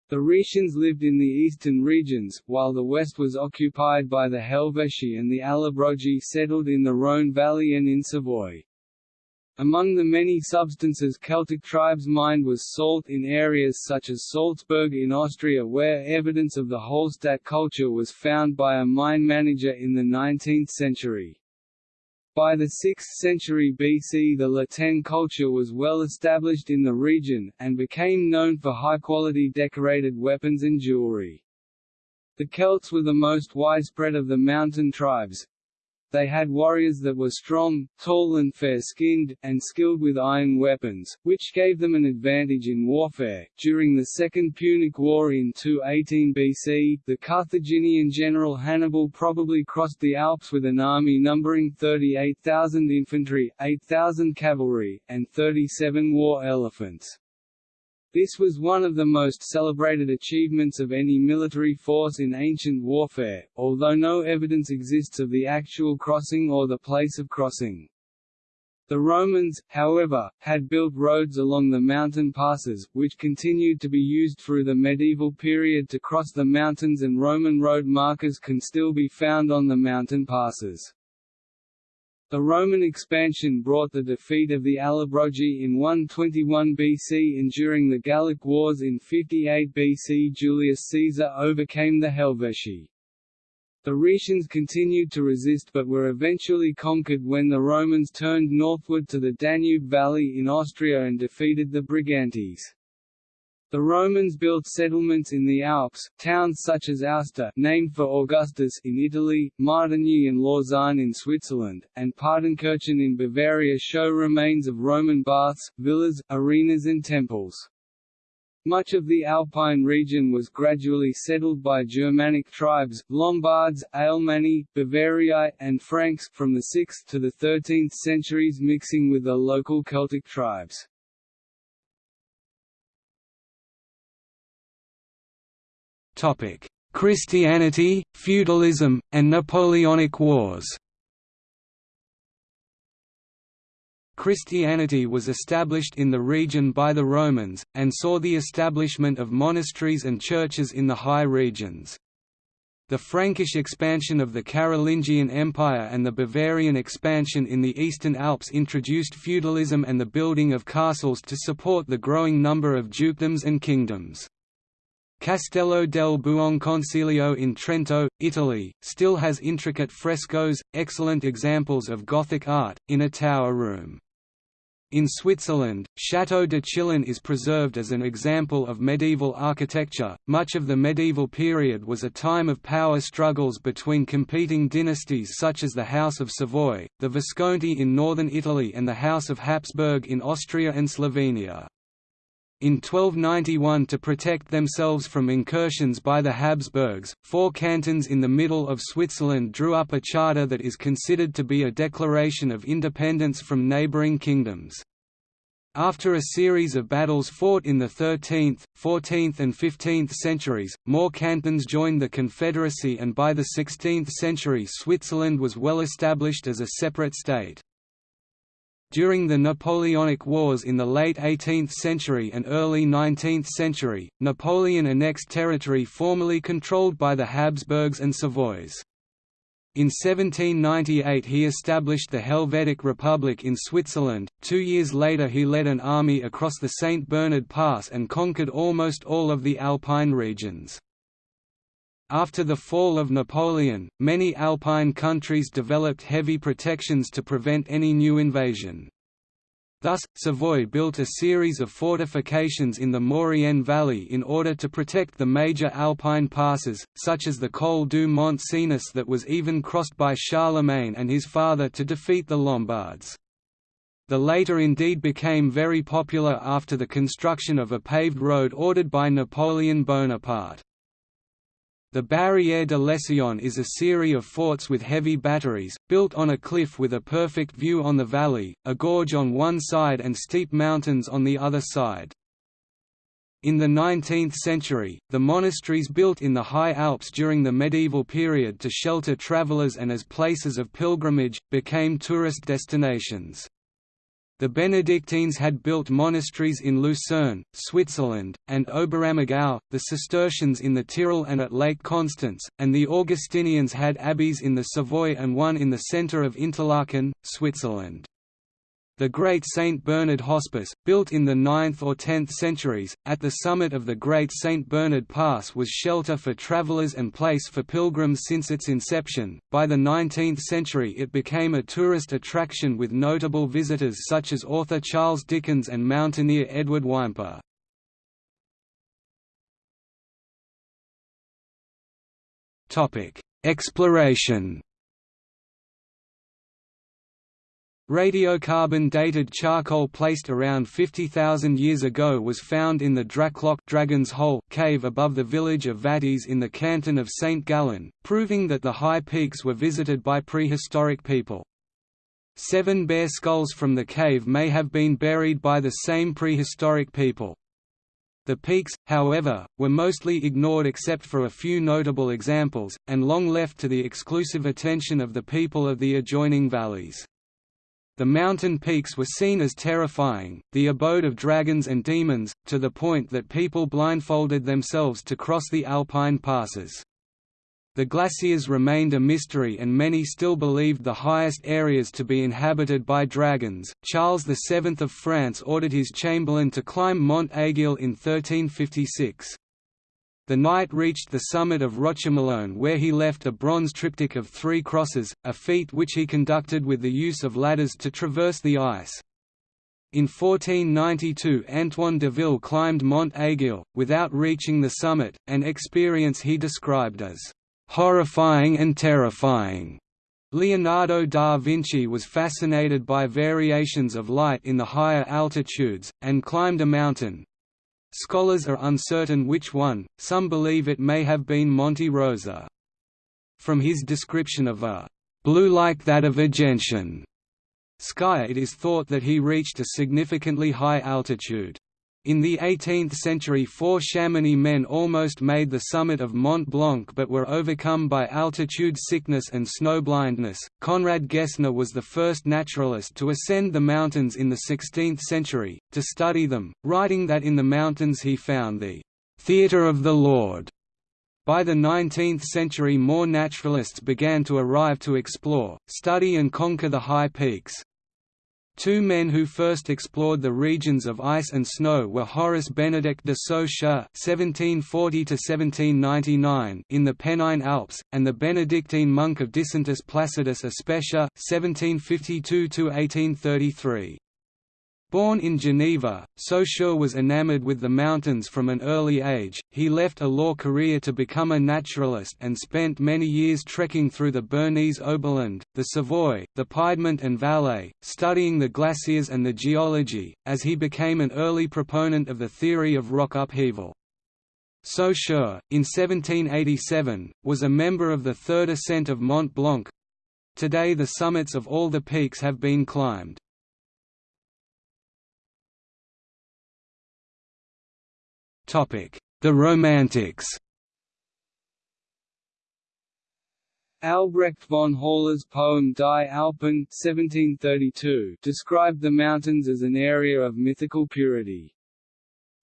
S2: The Rhaetians lived in the eastern regions, while the west was occupied by the Helvetii and the Allobrogi settled in the Rhône valley and in Savoy. Among the many substances Celtic tribes mined was salt in areas such as Salzburg in Austria where evidence of the Hallstatt culture was found by a mine manager in the 19th century. By the 6th century BC the La Tène culture was well established in the region, and became known for high-quality decorated weapons and jewelry. The Celts were the most widespread of the mountain tribes, they had warriors that were strong, tall and fair-skinned, and skilled with iron weapons, which gave them an advantage in warfare. During the Second Punic War in 218 BC, the Carthaginian general Hannibal probably crossed the Alps with an army numbering 38,000 infantry, 8,000 cavalry, and 37 war elephants. This was one of the most celebrated achievements of any military force in ancient warfare, although no evidence exists of the actual crossing or the place of crossing. The Romans, however, had built roads along the mountain passes, which continued to be used through the medieval period to cross the mountains and Roman road markers can still be found on the mountain passes. The Roman expansion brought the defeat of the Allobrogi in 121 BC and during the Gallic Wars in 58 BC Julius Caesar overcame the Helvetii. The Rhaetians continued to resist but were eventually conquered when the Romans turned northward to the Danube Valley in Austria and defeated the Brigantes. The Romans built settlements in the Alps, towns such as Aosta named for Augustus in Italy, Martigny and Lausanne in Switzerland, and Partenkirchen in Bavaria show remains of Roman baths, villas, arenas and temples. Much of the Alpine region was gradually settled by Germanic tribes, Lombards, Alemanni, Bavariae, and Franks, from the 6th to the 13th centuries mixing with the local Celtic tribes.
S1: Christianity, feudalism, and Napoleonic Wars Christianity was established in the region by the Romans, and saw the establishment of monasteries and churches in the high regions. The Frankish expansion of the Carolingian Empire and the Bavarian expansion in the Eastern Alps introduced feudalism and the building of castles to support the growing number of dukedoms and kingdoms. Castello del Buonconsiglio in Trento, Italy, still has intricate frescoes, excellent examples of Gothic art, in a tower room. In Switzerland, Château de Chillon is preserved as an example of medieval architecture. Much of the medieval period was a time of power struggles between competing dynasties such as the House of Savoy, the Visconti in northern Italy, and the House of Habsburg in Austria and Slovenia. In 1291 to protect themselves from incursions by the Habsburgs, four cantons in the middle of Switzerland drew up a charter that is considered to be a declaration of independence from neighbouring kingdoms. After a series of battles fought in the 13th, 14th and 15th centuries, more cantons joined the Confederacy and by the 16th century Switzerland was well established as a separate state. During the Napoleonic Wars in the late 18th century and early 19th century, Napoleon annexed territory formerly controlled by the Habsburgs and Savoys. In 1798 he established the Helvetic Republic in Switzerland. Two years later he led an army across the St. Bernard Pass and conquered almost all of the Alpine regions. After the fall of Napoleon, many Alpine countries developed heavy protections to prevent any new invasion. Thus, Savoy built a series of fortifications in the Maurienne Valley in order to protect the major Alpine passes, such as the Col du Mont Cenis that was even crossed by Charlemagne and his father to defeat the Lombards. The latter indeed became very popular after the construction of a paved road ordered by Napoleon Bonaparte. The Barrière de l'Esseillon is a series of forts with heavy batteries, built on a cliff with a perfect view on the valley, a gorge on one side and steep mountains on the other side. In the 19th century, the monasteries built in the High Alps during the medieval period to shelter travelers and as places of pilgrimage, became tourist destinations. The Benedictines had built monasteries in Lucerne, Switzerland, and Oberammergau, the Cistercians in the Tyrol and at Lake Constance, and the Augustinians had abbeys in the Savoy and one in the centre of Interlaken, Switzerland. The Great St. Bernard Hospice, built in the 9th or 10th centuries, at the summit of the Great St. Bernard Pass was shelter for travelers and place for pilgrims since its inception. By the 19th century it became a tourist attraction with notable visitors such as author Charles Dickens and mountaineer Edward Whymper. Exploration Radiocarbon-dated charcoal placed around 50,000 years ago was found in the Drachenloch Dragon's Hole cave above the village of Vättis in the canton of St. Gallen, proving that the high peaks were visited by prehistoric people. Seven bear skulls from the cave may have been buried by the same prehistoric people. The peaks, however, were mostly ignored except for a few notable examples, and long left to the exclusive attention of the people of the adjoining valleys. The mountain peaks were seen as terrifying, the abode of dragons and demons, to the point that people blindfolded themselves to cross the alpine passes. The glaciers remained a mystery and many still believed the highest areas to be inhabited by dragons. Charles VII of France ordered his chamberlain to climb Mont Aiguille in 1356. The knight reached the summit of Rochemelon where he left a bronze triptych of three crosses, a feat which he conducted with the use of ladders to traverse the ice. In 1492 Antoine de Ville climbed Mont Aiguille, without reaching the summit, an experience he described as "...horrifying and terrifying." Leonardo da Vinci was fascinated by variations of light in the higher altitudes, and climbed a mountain, Scholars are uncertain which one, some believe it may have been Monte Rosa. From his description of a blue like that of a gentian sky it is thought that he reached a significantly high altitude. In the 18th century four Chamonix men almost made the summit of Mont Blanc but were overcome by altitude sickness and snowblindness. Conrad Gessner was the first naturalist to ascend the mountains in the 16th century, to study them, writing that in the mountains he found the theatre of the Lord. By the 19th century more naturalists began to arrive to explore, study and conquer the high peaks. Two men who first explored the regions of ice and snow were Horace Benedict de (1740–1799) in the Pennine Alps, and the Benedictine monk of Disentis Placidus a Spescha (1752–1833). Born in Geneva, Saussure was enamored with the mountains from an early age. He left a law career to become a naturalist and spent many years trekking through the Bernese Oberland, the Savoy, the Piedmont and Valais, studying the glaciers and the geology, as he became an early proponent of the theory of rock upheaval. Saussure, in 1787, was a member of the third ascent of Mont Blanc. Today the summits of all the peaks have been climbed. The Romantics
S2: Albrecht von Haller's poem Die Alpen 1732 described the mountains as an area of mythical purity.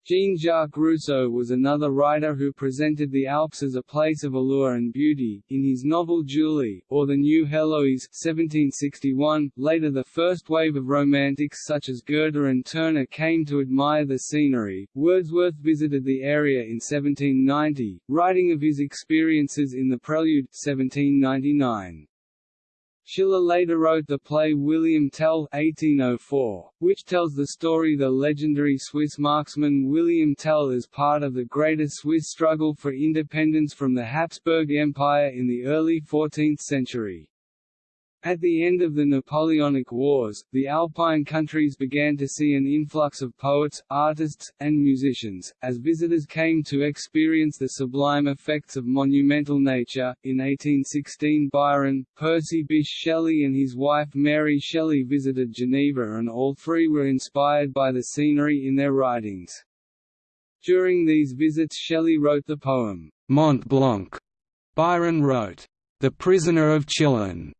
S2: Jean-Jacques Rousseau was another writer who presented the Alps as a place of allure and beauty, in his novel Julie, or The New Heloise 1761. .Later the first wave of romantics such as Goethe and Turner came to admire the scenery. Wordsworth visited the area in 1790, writing of his experiences in the Prelude 1799. Schiller later wrote the play William Tell 1804, which tells the story the legendary Swiss marksman William Tell is part of the greater Swiss struggle for independence from the Habsburg Empire in the early 14th century. At the end of the Napoleonic Wars, the Alpine countries began to see an influx of poets, artists, and musicians, as visitors came to experience the sublime effects of monumental nature. In 1816, Byron, Percy Bysshe Shelley, and his wife Mary Shelley visited Geneva, and all three were inspired by the scenery in their writings. During these visits, Shelley wrote the poem, Mont Blanc.
S1: Byron wrote, The Prisoner of Chillon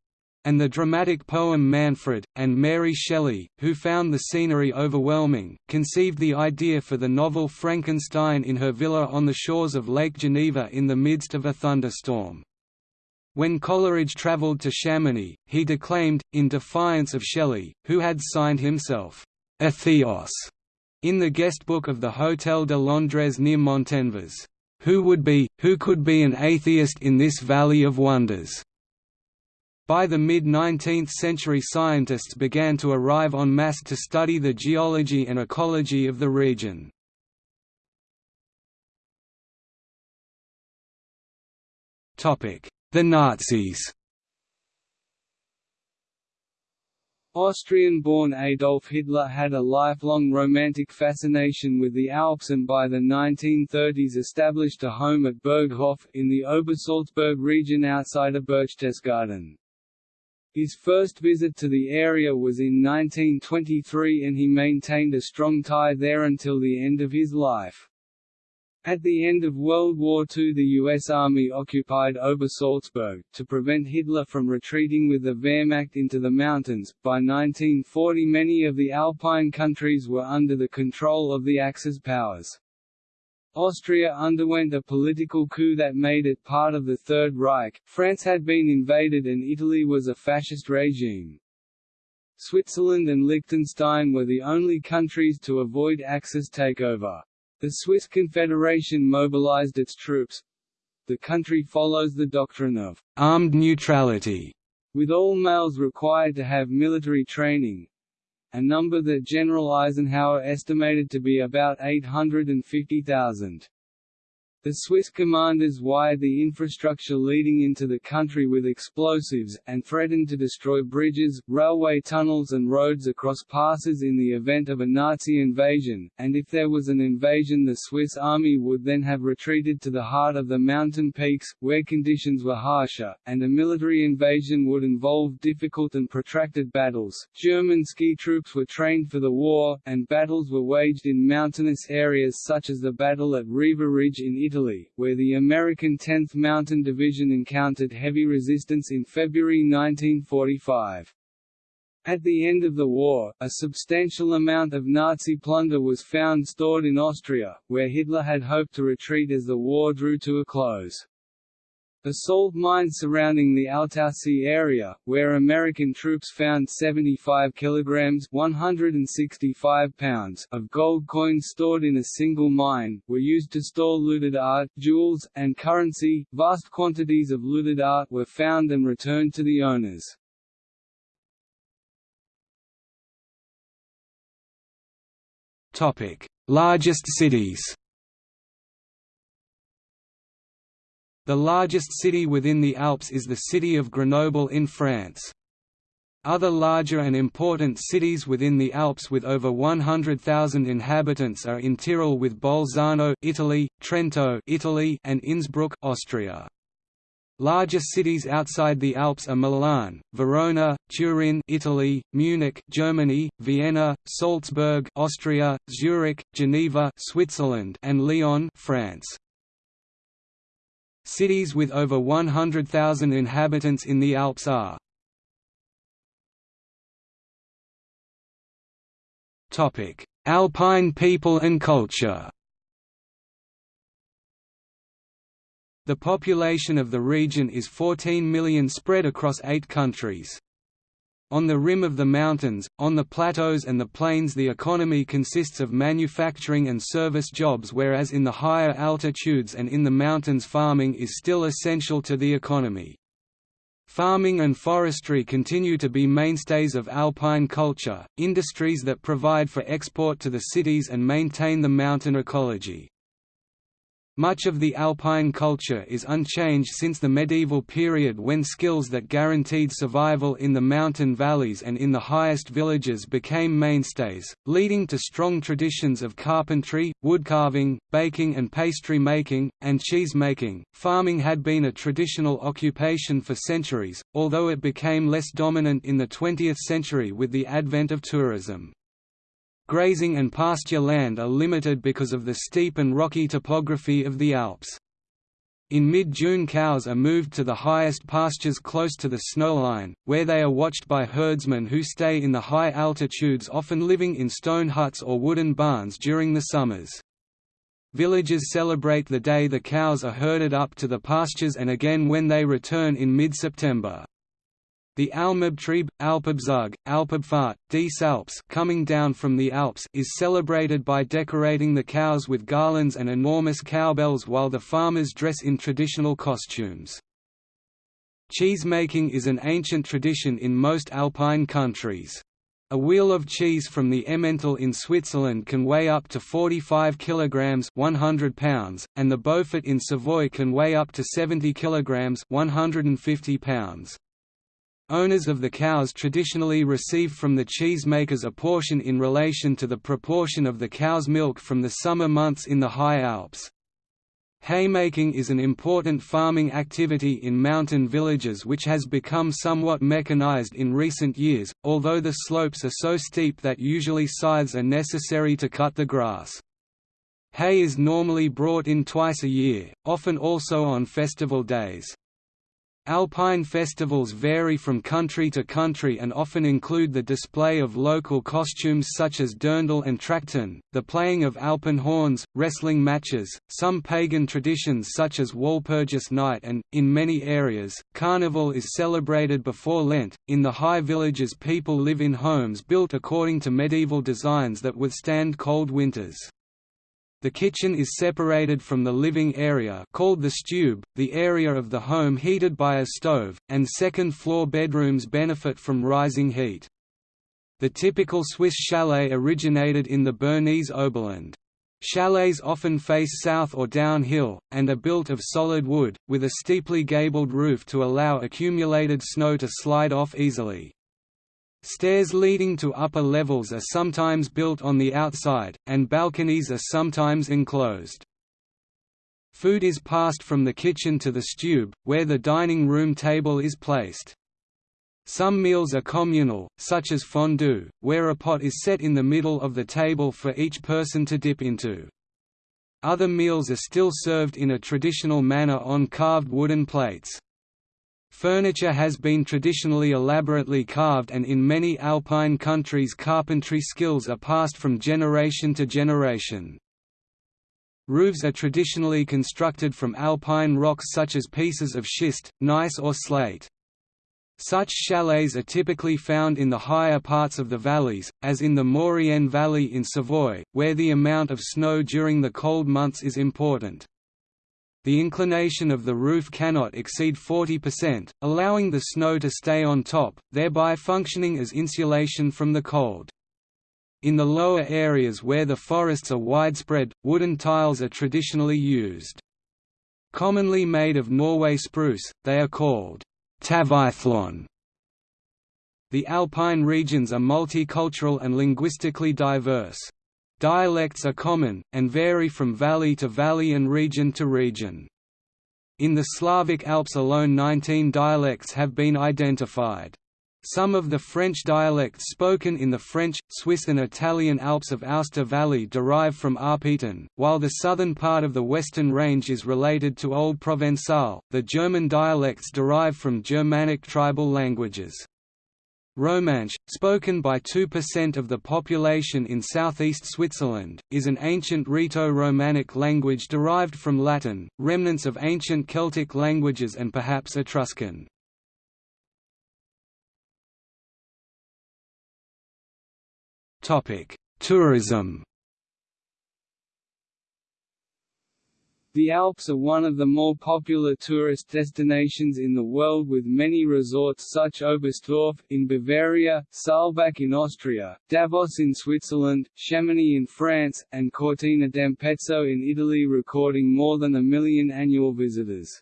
S1: and the dramatic poem Manfred, and Mary Shelley, who found the scenery overwhelming, conceived the idea for the novel Frankenstein in her villa on the shores of Lake Geneva in the midst of a thunderstorm. When Coleridge travelled to Chamonix, he declaimed, in defiance of Shelley, who had signed himself, Atheos, in the guest book of the Hôtel de Londres near Montenvers, who would be, who could be an atheist in this valley of wonders? By the mid-19th century scientists began to arrive en masse to study the geology and ecology of the region. The Nazis
S2: Austrian-born Adolf Hitler had a lifelong romantic fascination with the Alps and by the 1930s established a home at Berghof, in the Obersalzberg region outside of Berchtesgaden. His first visit to the area was in 1923 and he maintained a strong tie there until the end of his life. At the end of World War II the U.S. Army occupied Obersalzberg, to prevent Hitler from retreating with the Wehrmacht into the mountains. By 1940 many of the Alpine countries were under the control of the Axis powers. Austria underwent a political coup that made it part of the Third Reich, France had been invaded and Italy was a fascist regime. Switzerland and Liechtenstein were the only countries to avoid Axis takeover. The Swiss Confederation mobilized its troops. The country follows the doctrine of armed neutrality, with all males required to have military training, a number that General Eisenhower estimated to be about 850,000. The Swiss commanders wired the infrastructure leading into the country with explosives, and threatened to destroy bridges, railway tunnels and roads across passes in the event of a Nazi invasion, and if there was an invasion the Swiss army would then have retreated to the heart of the mountain peaks, where conditions were harsher, and a military invasion would involve difficult and protracted battles. German ski troops were trained for the war, and battles were waged in mountainous areas such as the battle at Riva Ridge in Italy Italy, where the American 10th Mountain Division encountered heavy resistance in February 1945. At the end of the war, a substantial amount of Nazi plunder was found stored in Austria, where Hitler had hoped to retreat as the war drew to a close. The salt mines surrounding the Altaussee area, where American troops found 75 kilograms (165 pounds) of gold coins stored in a single mine, were used to store looted art, jewels, and currency. Vast quantities of looted art were found and returned to the owners.
S1: Topic: Largest cities The largest city within the Alps is the city of Grenoble in France. Other larger and important cities within the Alps with over 100,000 inhabitants are in Tyrol with Bolzano, Italy, Trento, Italy, and Innsbruck, Austria. Larger cities outside the Alps are Milan, Verona, Turin, Italy, Munich, Germany, Vienna, Salzburg, Austria, Zurich, Geneva, Switzerland, and Lyon, France. Cities with over 100,000 inhabitants in the Alps are Alpine people and culture The population of the region is 14 million spread across eight countries. On the rim of the mountains, on the plateaus and the plains the economy consists of manufacturing and service jobs whereas in the higher altitudes and in the mountains farming is still essential to the economy. Farming and forestry continue to be mainstays of alpine culture, industries that provide for export to the cities and maintain the mountain ecology. Much of the alpine culture is unchanged since the medieval period when skills that guaranteed survival in the mountain valleys and in the highest villages became mainstays, leading to strong traditions of carpentry, woodcarving, baking and pastry making, and cheese making. Farming had been a traditional occupation for centuries, although it became less dominant in the 20th century with the advent of tourism. Grazing and pasture land are limited because of the steep and rocky topography of the Alps. In mid-June cows are moved to the highest pastures close to the snowline, where they are watched by herdsmen who stay in the high altitudes often living in stone huts or wooden barns during the summers. Villages celebrate the day the cows are herded up to the pastures and again when they return in mid-September. The Almabtrieb, Alpabzug, Alpabfahrt, Désalpes coming down from the Alps is celebrated by decorating the cows with garlands and enormous cowbells while the farmers dress in traditional costumes. Cheesemaking is an ancient tradition in most alpine countries. A wheel of cheese from the Emmental in Switzerland can weigh up to 45 kg 100 pounds, and the Beaufort in Savoy can weigh up to 70 kg 150 pounds. Owners of the cows traditionally receive from the cheesemakers a portion in relation to the proportion of the cow's milk from the summer months in the high Alps. Haymaking is an important farming activity in mountain villages which has become somewhat mechanized in recent years, although the slopes are so steep that usually scythes are necessary to cut the grass. Hay is normally brought in twice a year, often also on festival days. Alpine festivals vary from country to country and often include the display of local costumes such as dirndl and trachten, the playing of Alpen horns, wrestling matches, some pagan traditions such as Walpurgis Night and, in many areas, Carnival is celebrated before Lent. In the high villages people live in homes built according to medieval designs that withstand cold winters. The kitchen is separated from the living area called the stube, the area of the home heated by a stove, and second-floor bedrooms benefit from rising heat. The typical Swiss chalet originated in the Bernese Oberland. Chalets often face south or downhill, and are built of solid wood, with a steeply gabled roof to allow accumulated snow to slide off easily. Stairs leading to upper levels are sometimes built on the outside, and balconies are sometimes enclosed. Food is passed from the kitchen to the stube, where the dining room table is placed. Some meals are communal, such as fondue, where a pot is set in the middle of the table for each person to dip into. Other meals are still served in a traditional manner on carved wooden plates. Furniture has been traditionally elaborately carved and in many alpine countries carpentry skills are passed from generation to generation. Roofs are traditionally constructed from alpine rocks such as pieces of schist, gneiss or slate. Such chalets are typically found in the higher parts of the valleys, as in the Maurienne Valley in Savoy, where the amount of snow during the cold months is important. The inclination of the roof cannot exceed 40%, allowing the snow to stay on top, thereby functioning as insulation from the cold. In the lower areas where the forests are widespread, wooden tiles are traditionally used. Commonly made of Norway spruce, they are called tavaillon. The alpine regions are multicultural and linguistically diverse. Dialects are common, and vary from valley to valley and region to region. In the Slavic Alps alone 19 dialects have been identified. Some of the French dialects spoken in the French, Swiss and Italian Alps of Aosta Valley derive from Arpitan, while the southern part of the Western Range is related to Old Provençal. The German dialects derive from Germanic tribal languages. Romansh, spoken by 2% of the population in southeast Switzerland, is an ancient Rhaeto-Romanic language derived from Latin, remnants of ancient Celtic languages and perhaps Etruscan. Tourism
S2: The Alps are one of the more popular tourist destinations in the world with many resorts such as Oberstdorf, in Bavaria, Saalbach in Austria, Davos in Switzerland, Chamonix in France, and Cortina d'Ampezzo in Italy recording more than a million annual visitors.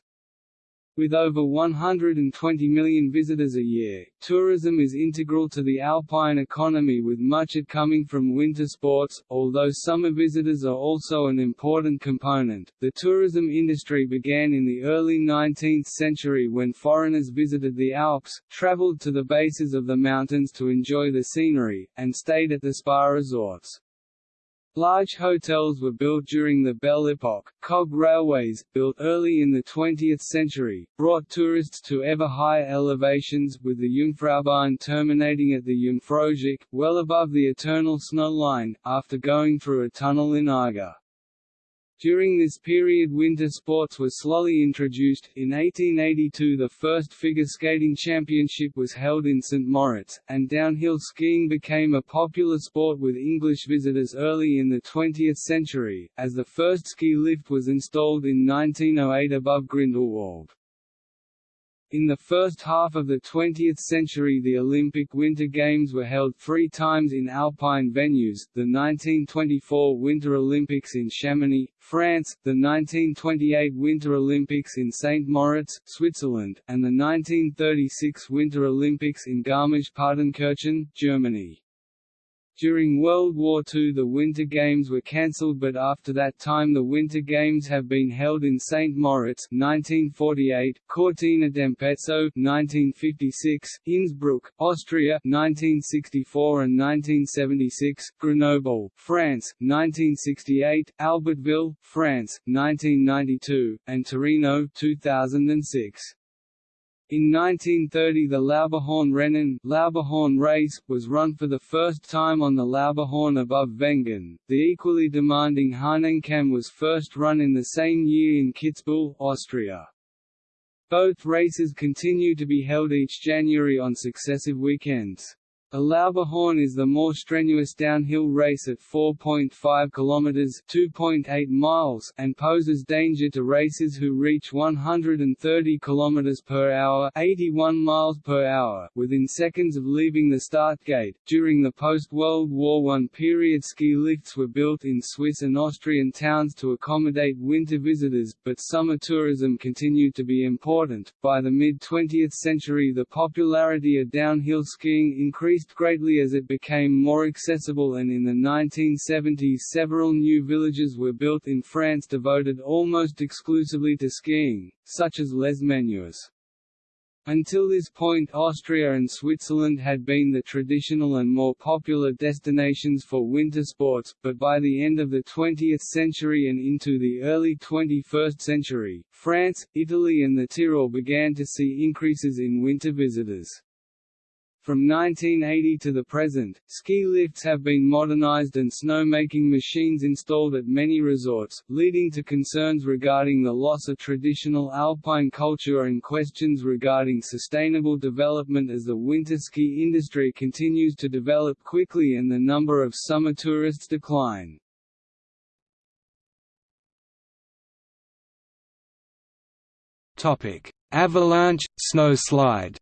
S2: With over 120 million visitors a year, tourism is integral to the alpine economy with much it coming from winter sports, although summer visitors are also an important component. The tourism industry began in the early 19th century when foreigners visited the Alps, traveled to the bases of the mountains to enjoy the scenery, and stayed at the spa resorts. Large hotels were built during the Belle Epoque. Cog railways, built early in the 20th century, brought tourists to ever higher elevations, with the Jungfraubahn terminating at the Jungfraujoch, well above the eternal snow line, after going through a tunnel in Eiger. During this period winter sports were slowly introduced. In 1882 the first figure skating championship was held in St. Moritz, and downhill skiing became a popular sport with English visitors early in the 20th century, as the first ski lift was installed in 1908 above Grindelwald. In the first half of the 20th century the Olympic Winter Games were held three times in alpine venues, the 1924 Winter Olympics in Chamonix, France, the 1928 Winter Olympics in St. Moritz, Switzerland, and the 1936 Winter Olympics in Garmisch-Partenkirchen, Germany. During World War II the Winter Games were cancelled but after that time the Winter Games have been held in St. Moritz 1948, Cortina d'Ampezzo 1956, Innsbruck, Austria 1964 and 1976, Grenoble, France 1968, Albertville, France 1992, and Torino 2006. In 1930 the Lauberhorn Rennen Lauberhorn race, was run for the first time on the Lauberhorn above Wengen. The equally demanding Hahnenkamm was first run in the same year in Kitzbühel, Austria. Both races continue to be held each January on successive weekends. A Lauberhorn is the more strenuous downhill race at 4.5 km (2.8 miles) and poses danger to racers who reach 130 km per hour (81 miles per hour) within seconds of leaving the start gate. During the post-World War I period, ski lifts were built in Swiss and Austrian towns to accommodate winter visitors, but summer tourism continued to be important. By the mid-20th century, the popularity of downhill skiing increased increased greatly as it became more accessible and in the 1970s several new villages were built in France devoted almost exclusively to skiing, such as Les Menuires. Until this point Austria and Switzerland had been the traditional and more popular destinations for winter sports, but by the end of the 20th century and into the early 21st century, France, Italy and the Tyrol began to see increases in winter visitors. From 1980 to the present, ski lifts have been modernized and snowmaking machines installed at many resorts, leading to concerns regarding the loss of traditional alpine culture and questions regarding sustainable development as the winter ski industry continues to develop quickly and the number of summer tourists decline.
S1: Avalanche, snowslide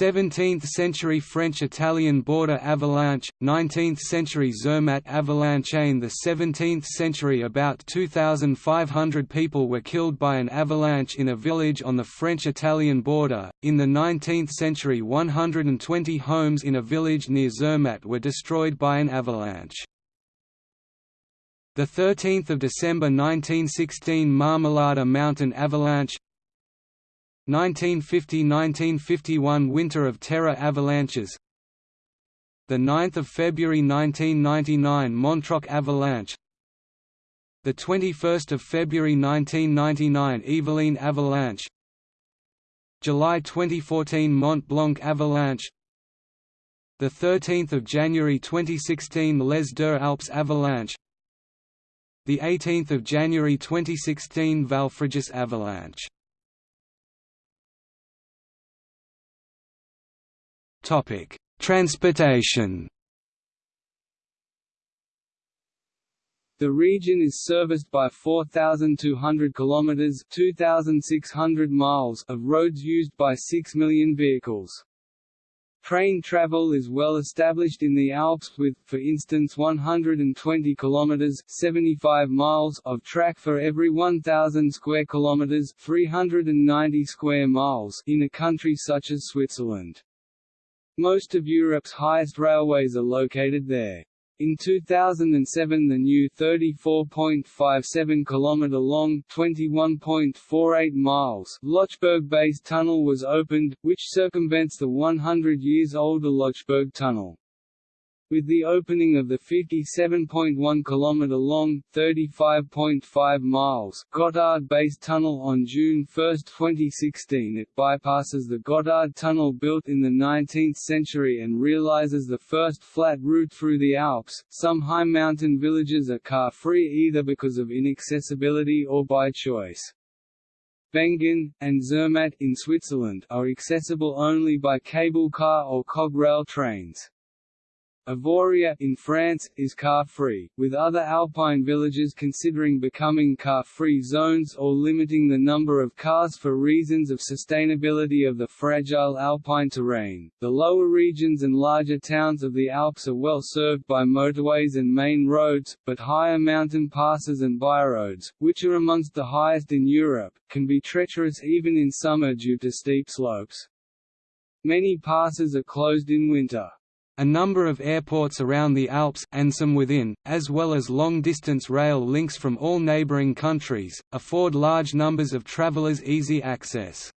S1: 17th-century French-Italian border avalanche, 19th-century Zermatt avalanche In the 17th century about 2,500 people were killed by an avalanche in a village on the French-Italian border. In the 19th century 120 homes in a village near Zermatt were destroyed by an avalanche. The 13th of December 1916 Marmolada Mountain avalanche 1950–1951 Winter of Terror avalanches. The 9th of February 1999 Montroc avalanche. The 21st of February 1999 Evolène avalanche. July 2014 Mont Blanc avalanche. The 13th of January 2016 Les Deux Alpes avalanche. The 18th of January 2016 Valfrejus avalanche Topic: Transportation.
S2: The region is serviced by 4,200 kilometers (2,600 miles) of roads used by 6 million vehicles. Train travel is well established in the Alps with, for instance 120 km 75 miles of track for every 1,000 square kilometers 390 square miles in a country such as Switzerland. Most of Europe's highest railways are located there. In 2007 the new 34.57 km long 21.48 miles Lötschberg Base Tunnel was opened, which circumvents the 100 years older Lötschberg Tunnel. With the opening of the 57.1 km long, 35.5 miles Gotthard Base Tunnel on June 1, 2016 it bypasses the Gotthard Tunnel built in the 19th century and realizes the first flat route through the Alps. Some high mountain villages are car-free either because of inaccessibility or by choice. Wengen, and Zermatt in Switzerland are accessible only by cable car or cograil trains. Avoriaz in France, is car-free, with other alpine villages considering becoming car-free zones or limiting the number of cars for reasons of sustainability of the fragile alpine terrain. The lower regions and larger towns of the Alps are well served by motorways and main roads, but higher mountain passes and byroads, which are amongst the highest in Europe, can be treacherous even in summer due to steep slopes. Many passes are closed in winter.
S1: A number of airports around the Alps and some within, as well as long-distance rail links from all neighboring countries, afford large numbers of travelers easy access.